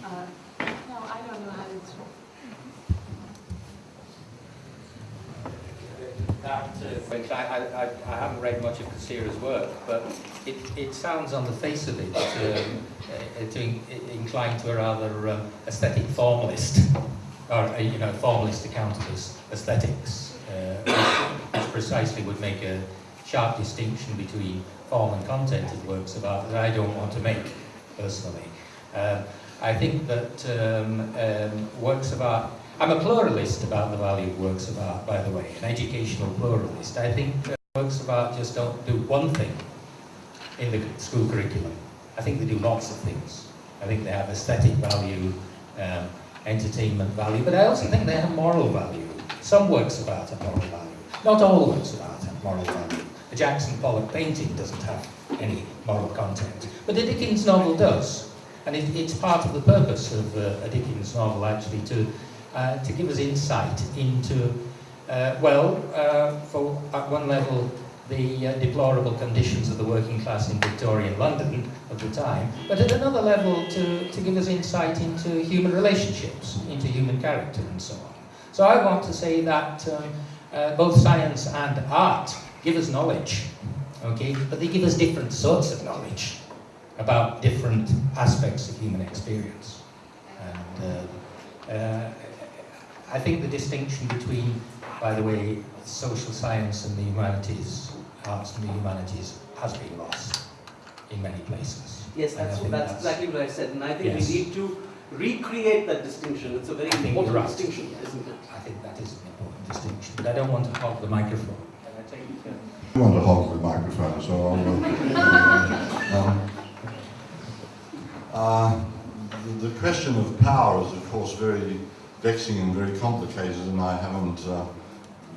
Uh, No, I don't know how to. That, uh, which I, I, I- haven't read much of Cassirer's work, but it, it sounds on the face of it um, uh, to in, inclined to a rather um, aesthetic formalist, or uh, you know, formalist account of aesthetics, uh, which, which precisely would make a sharp distinction between form and content of works of art that I don't want to make personally. Um, I think that um, um, works of art, I'm a pluralist about the value of works of art, by the way, an educational pluralist. I think works of art just don't do one thing in the school curriculum. I think they do lots of things. I think they have aesthetic value, um, entertainment value, but I also think they have moral value. Some works of art have moral value. Not all works of art have moral value. A Jackson Pollock painting doesn't have any moral content, but a Dickens novel does. And it, it's part of the purpose of uh, a Dickens novel actually to, uh, to give us insight into, uh, well, uh, for at one level, the uh, deplorable conditions of the working class in Victorian London of the time, but at another level to, to give us insight into human relationships, into human character and so on. So I want to say that um, uh, both science and art give us knowledge, okay, but they give us different sorts of knowledge about different aspects of human experience. And uh, uh, I think the distinction between, by the way, social science and the humanities, arts and the humanities, has been lost in many places. Yes, And I that's, that's exactly what I said, and I think Yes. we need to recreate that distinction. It's a very important right. distinction, isn't it? I think that is an important distinction, but I don't want to hog the microphone. Can I take it? I want to hog the microphone, so I'll. uh, um, uh, the, the question of power is, of course, very vexing and very complicated, and I haven't uh,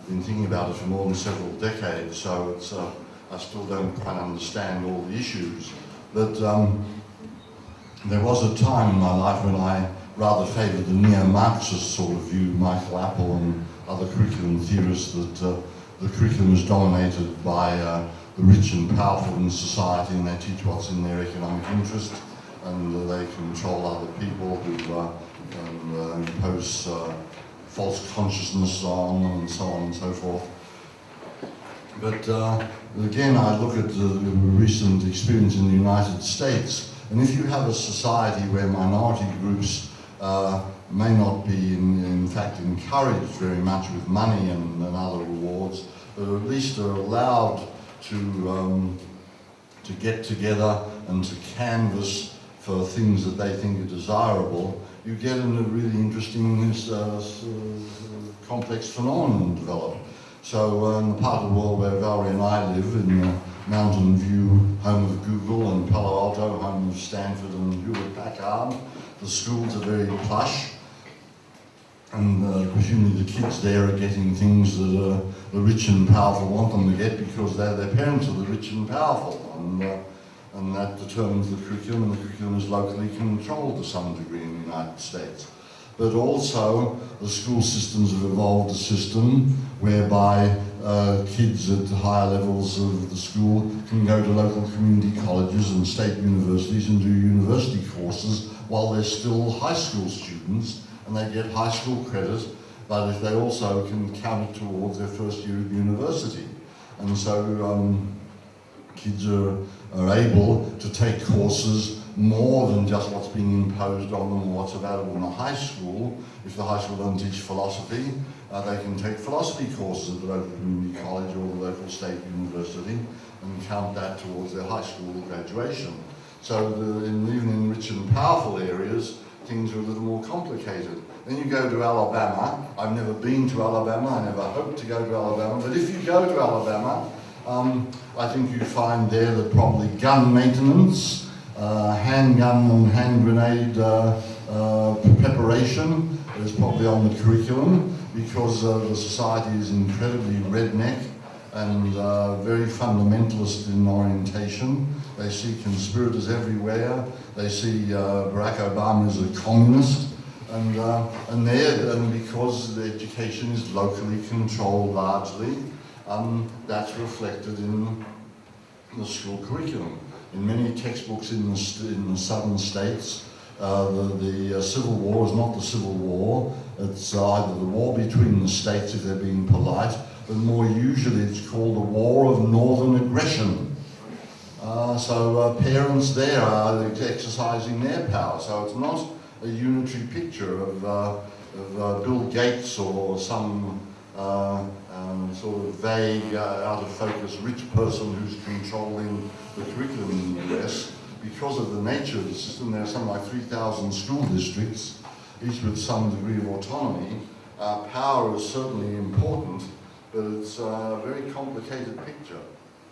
been thinking about it for more than several decades, so it's, uh, I still don't quite understand all the issues. But um, there was a time in my life when I rather favoured the neo-Marxist sort of view, Michael Apple and other curriculum theorists, that uh, the curriculum is dominated by uh, the rich and powerful in society and they teach what's in their economic interest and they control other people who uh, and, uh, impose uh, false consciousness on them and so on and so forth. But uh, again, I look at the recent experience in the United States, and if you have a society where minority groups uh, may not be, in, in fact, encouraged very much with money and, and other rewards, but at least are allowed to, um, to get together and to canvass for things that they think are desirable, you get in a really interesting uh, uh, complex phenomenon develop. So uh, in the part of the world where Valerie and I live, in Mountain View, home of Google, and Palo Alto, home of Stanford and Hewlett Packard, the schools are very plush, and uh, presumably the kids there are getting things that uh, the rich and powerful want them to get because they're their parents are the rich and powerful, and uh, and that determines the curriculum, and the curriculum is locally controlled to some degree in the United States. But also, the school systems have evolved a system whereby uh, kids at higher levels of the school can go to local community colleges and state universities and do university courses while they're still high school students and they get high school credit, but if they also can count it towards their first year of university. And so um, kids are, are able to take courses more than just what's being imposed on them or what's available in a high school. If the high school doesn't teach philosophy, uh, they can take philosophy courses at the local community college or the local state university and count that towards their high school graduation. So the, in, even in rich and powerful areas, things are a little more complicated. Then you go to Alabama. I've never been to Alabama. I never hope to go to Alabama. But if you go to Alabama, um, I think you find there that probably gun maintenance, uh, handgun and hand grenade uh, uh, preparation is probably on the curriculum because uh, the society is incredibly redneck and uh, very fundamentalist in orientation. They see conspirators everywhere. They see uh, Barack Obama as a communist. And, and there, and because the education is locally controlled largely, um, that's reflected in the school curriculum. In many textbooks in the, in the southern states, uh, the, the uh, Civil War is not the Civil War. It's either the war between the states if they're being polite, but more usually it's called the War of Northern Aggression. Uh, so uh, parents there are exercising their power. So it's not a unitary picture of, uh, of uh, Bill Gates or some uh, um, sort of vague, uh, out of focus rich person who's controlling the curriculum in the US because of the nature of the system, there are something like 3,000 school districts, each with some degree of autonomy. Uh, power is certainly important, but it's a very complicated picture.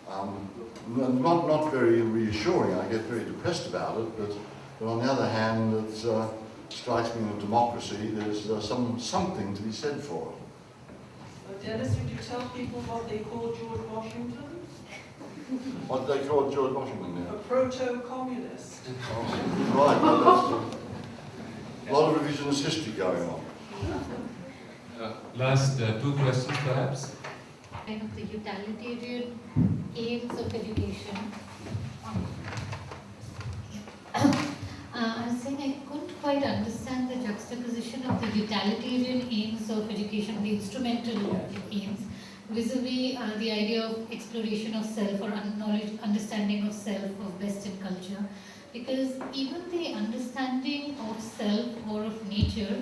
Um, not, not very reassuring. I get very depressed about it, but, but on the other hand, it uh, strikes me in a democracy there's uh, some, something to be said for it. Dennis, would you tell people what they call George Washington? What do they call George Washington A proto-communist. Right, well, that's a lot of revisionist history going on. Uh, last uh, two questions perhaps. kind of the utilitarian aims of education. Uh, I was saying I couldn't quite understand the juxtaposition of the utilitarian aims of education, the instrumental aims, vis-a-vis uh, the idea of exploration of self or knowledge, understanding of self, of Western culture. Because even the understanding of self or of nature,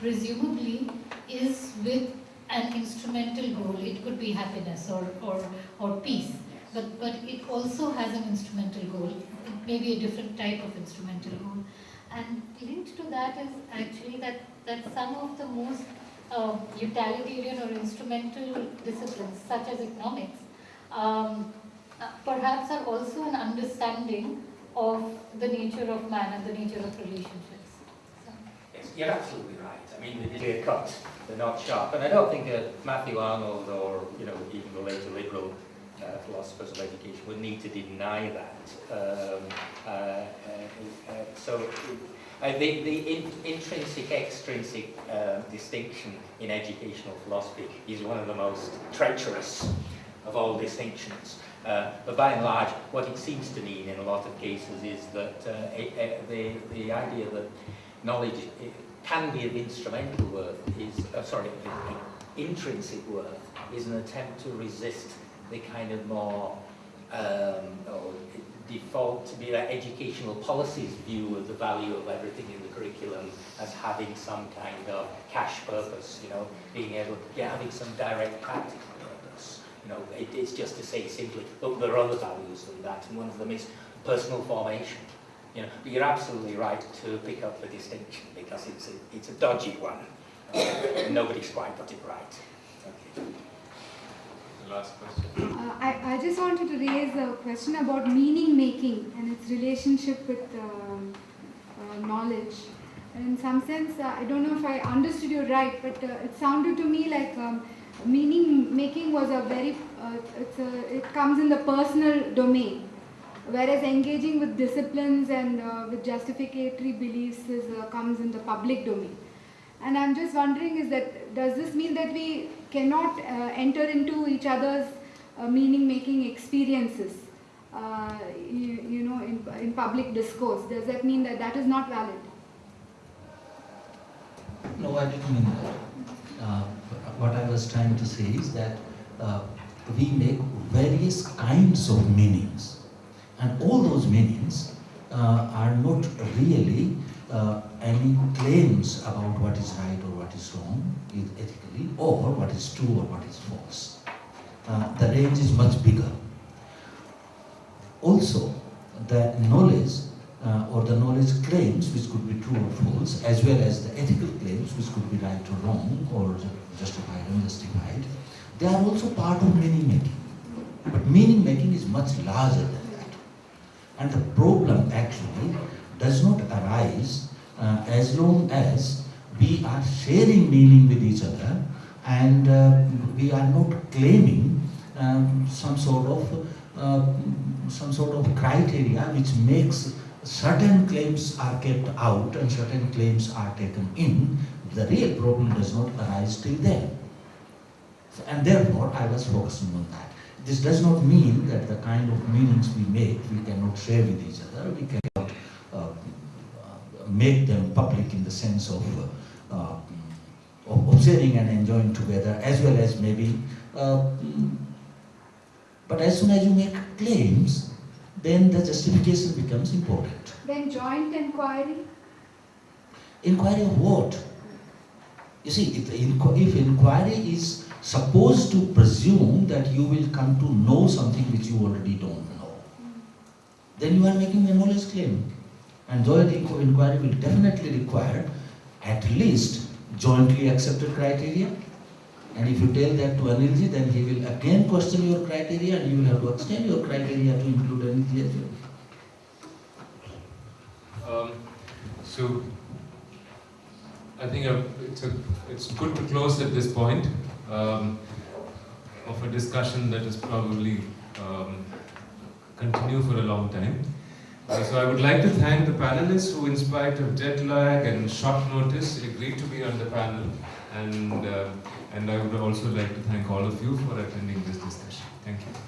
presumably, is with an instrumental goal. It could be happiness or, or, or peace, but, but it also has an instrumental goal. maybe a different type of instrumental goal. And linked to that is actually that, that some of the most uh, utilitarian or instrumental disciplines, such as economics, um, uh, perhaps are also an understanding of the nature of man and the nature of relationships. So. Yes, you're absolutely right. I mean, they're cut, they're not sharp. And I don't think that Matthew Arnold or, you know, even the later liberal uh, philosophers of education would need to deny that. Um, uh, uh, uh, so uh, the, the in, intrinsic, extrinsic uh, distinction in educational philosophy is one of the most treacherous of all distinctions. Uh, but by and large, what it seems to mean in a lot of cases is that the, the idea that knowledge can be of instrumental worth is, sorry, intrinsic worth is an attempt to resist the kind of more um, default to be like educational policies view of the value of everything in the curriculum as having some kind of cash purpose, you know, being able, yeah, having some direct practical purpose. You know, it, it's just to say simply, but there are other values than that, and one of them is personal formation. You know, but you're absolutely right to pick up the distinction because it's a, it's a dodgy one. Uh, nobody's quite got it right. Okay. Last question. Uh, I, I just wanted to raise a question about meaning making and its relationship with um, uh, knowledge. In some sense, uh, I don't know if I understood you right, but uh, it sounded to me like um, meaning making was a very, uh, a, it comes in the personal domain, whereas engaging with disciplines and uh, with justificatory beliefs is, comes in the public domain. And I'm just wondering is that does this mean that we cannot uh, enter into each other's uh, meaning making experiences, uh, you, you know, in, in public discourse? Does that mean that that is not valid? No, I didn't mean that. What I was trying to say is that we make various kinds of meanings, and all those meanings uh, are not really uh, any claims about what is right or what is wrong e- or what is true or what is false. Uh, the range is much bigger. Also, the knowledge uh, or the knowledge claims, which could be true or false, as well as the ethical claims, which could be right or wrong, or ju- justified or unjustified, they are also part of meaning making. But meaning making is much larger than that. And the problem actually does not arise uh, as long as we are sharing meaning with each other and uh, we are not claiming um, some sort of uh, some sort of criteria which makes certain claims are kept out and certain claims are taken in. The real problem does not arise till then. So- and therefore, I was focusing on that. This does not mean that the kind of meanings we make we cannot share with each other. We cannot uh, uh, make them public in the sense of, uh, of and enjoying together, as well as maybe. Uh, mm, but as soon as you make claims, then the justification becomes important. Then joint inquiry? Inquiry of what? You see, if, if inquiry is supposed to presume that you will come to know something which you already don't know, then you are making a knowledge claim. And joint inquiry will definitely require at least jointly accepted criteria. And if you tell that to Anilji, then he will again question your criteria and you will have to extend your criteria to include Anilji as well. Um, so, I think uh, it's, a, it's good to close at this point um, of a discussion that is probably um, continue for a long time. Uh, so I would like to thank the panelists who, in spite of jet lag and short notice, agreed to be on the panel. And, uh, and I would also like to thank all of you for attending this discussion. Thank you.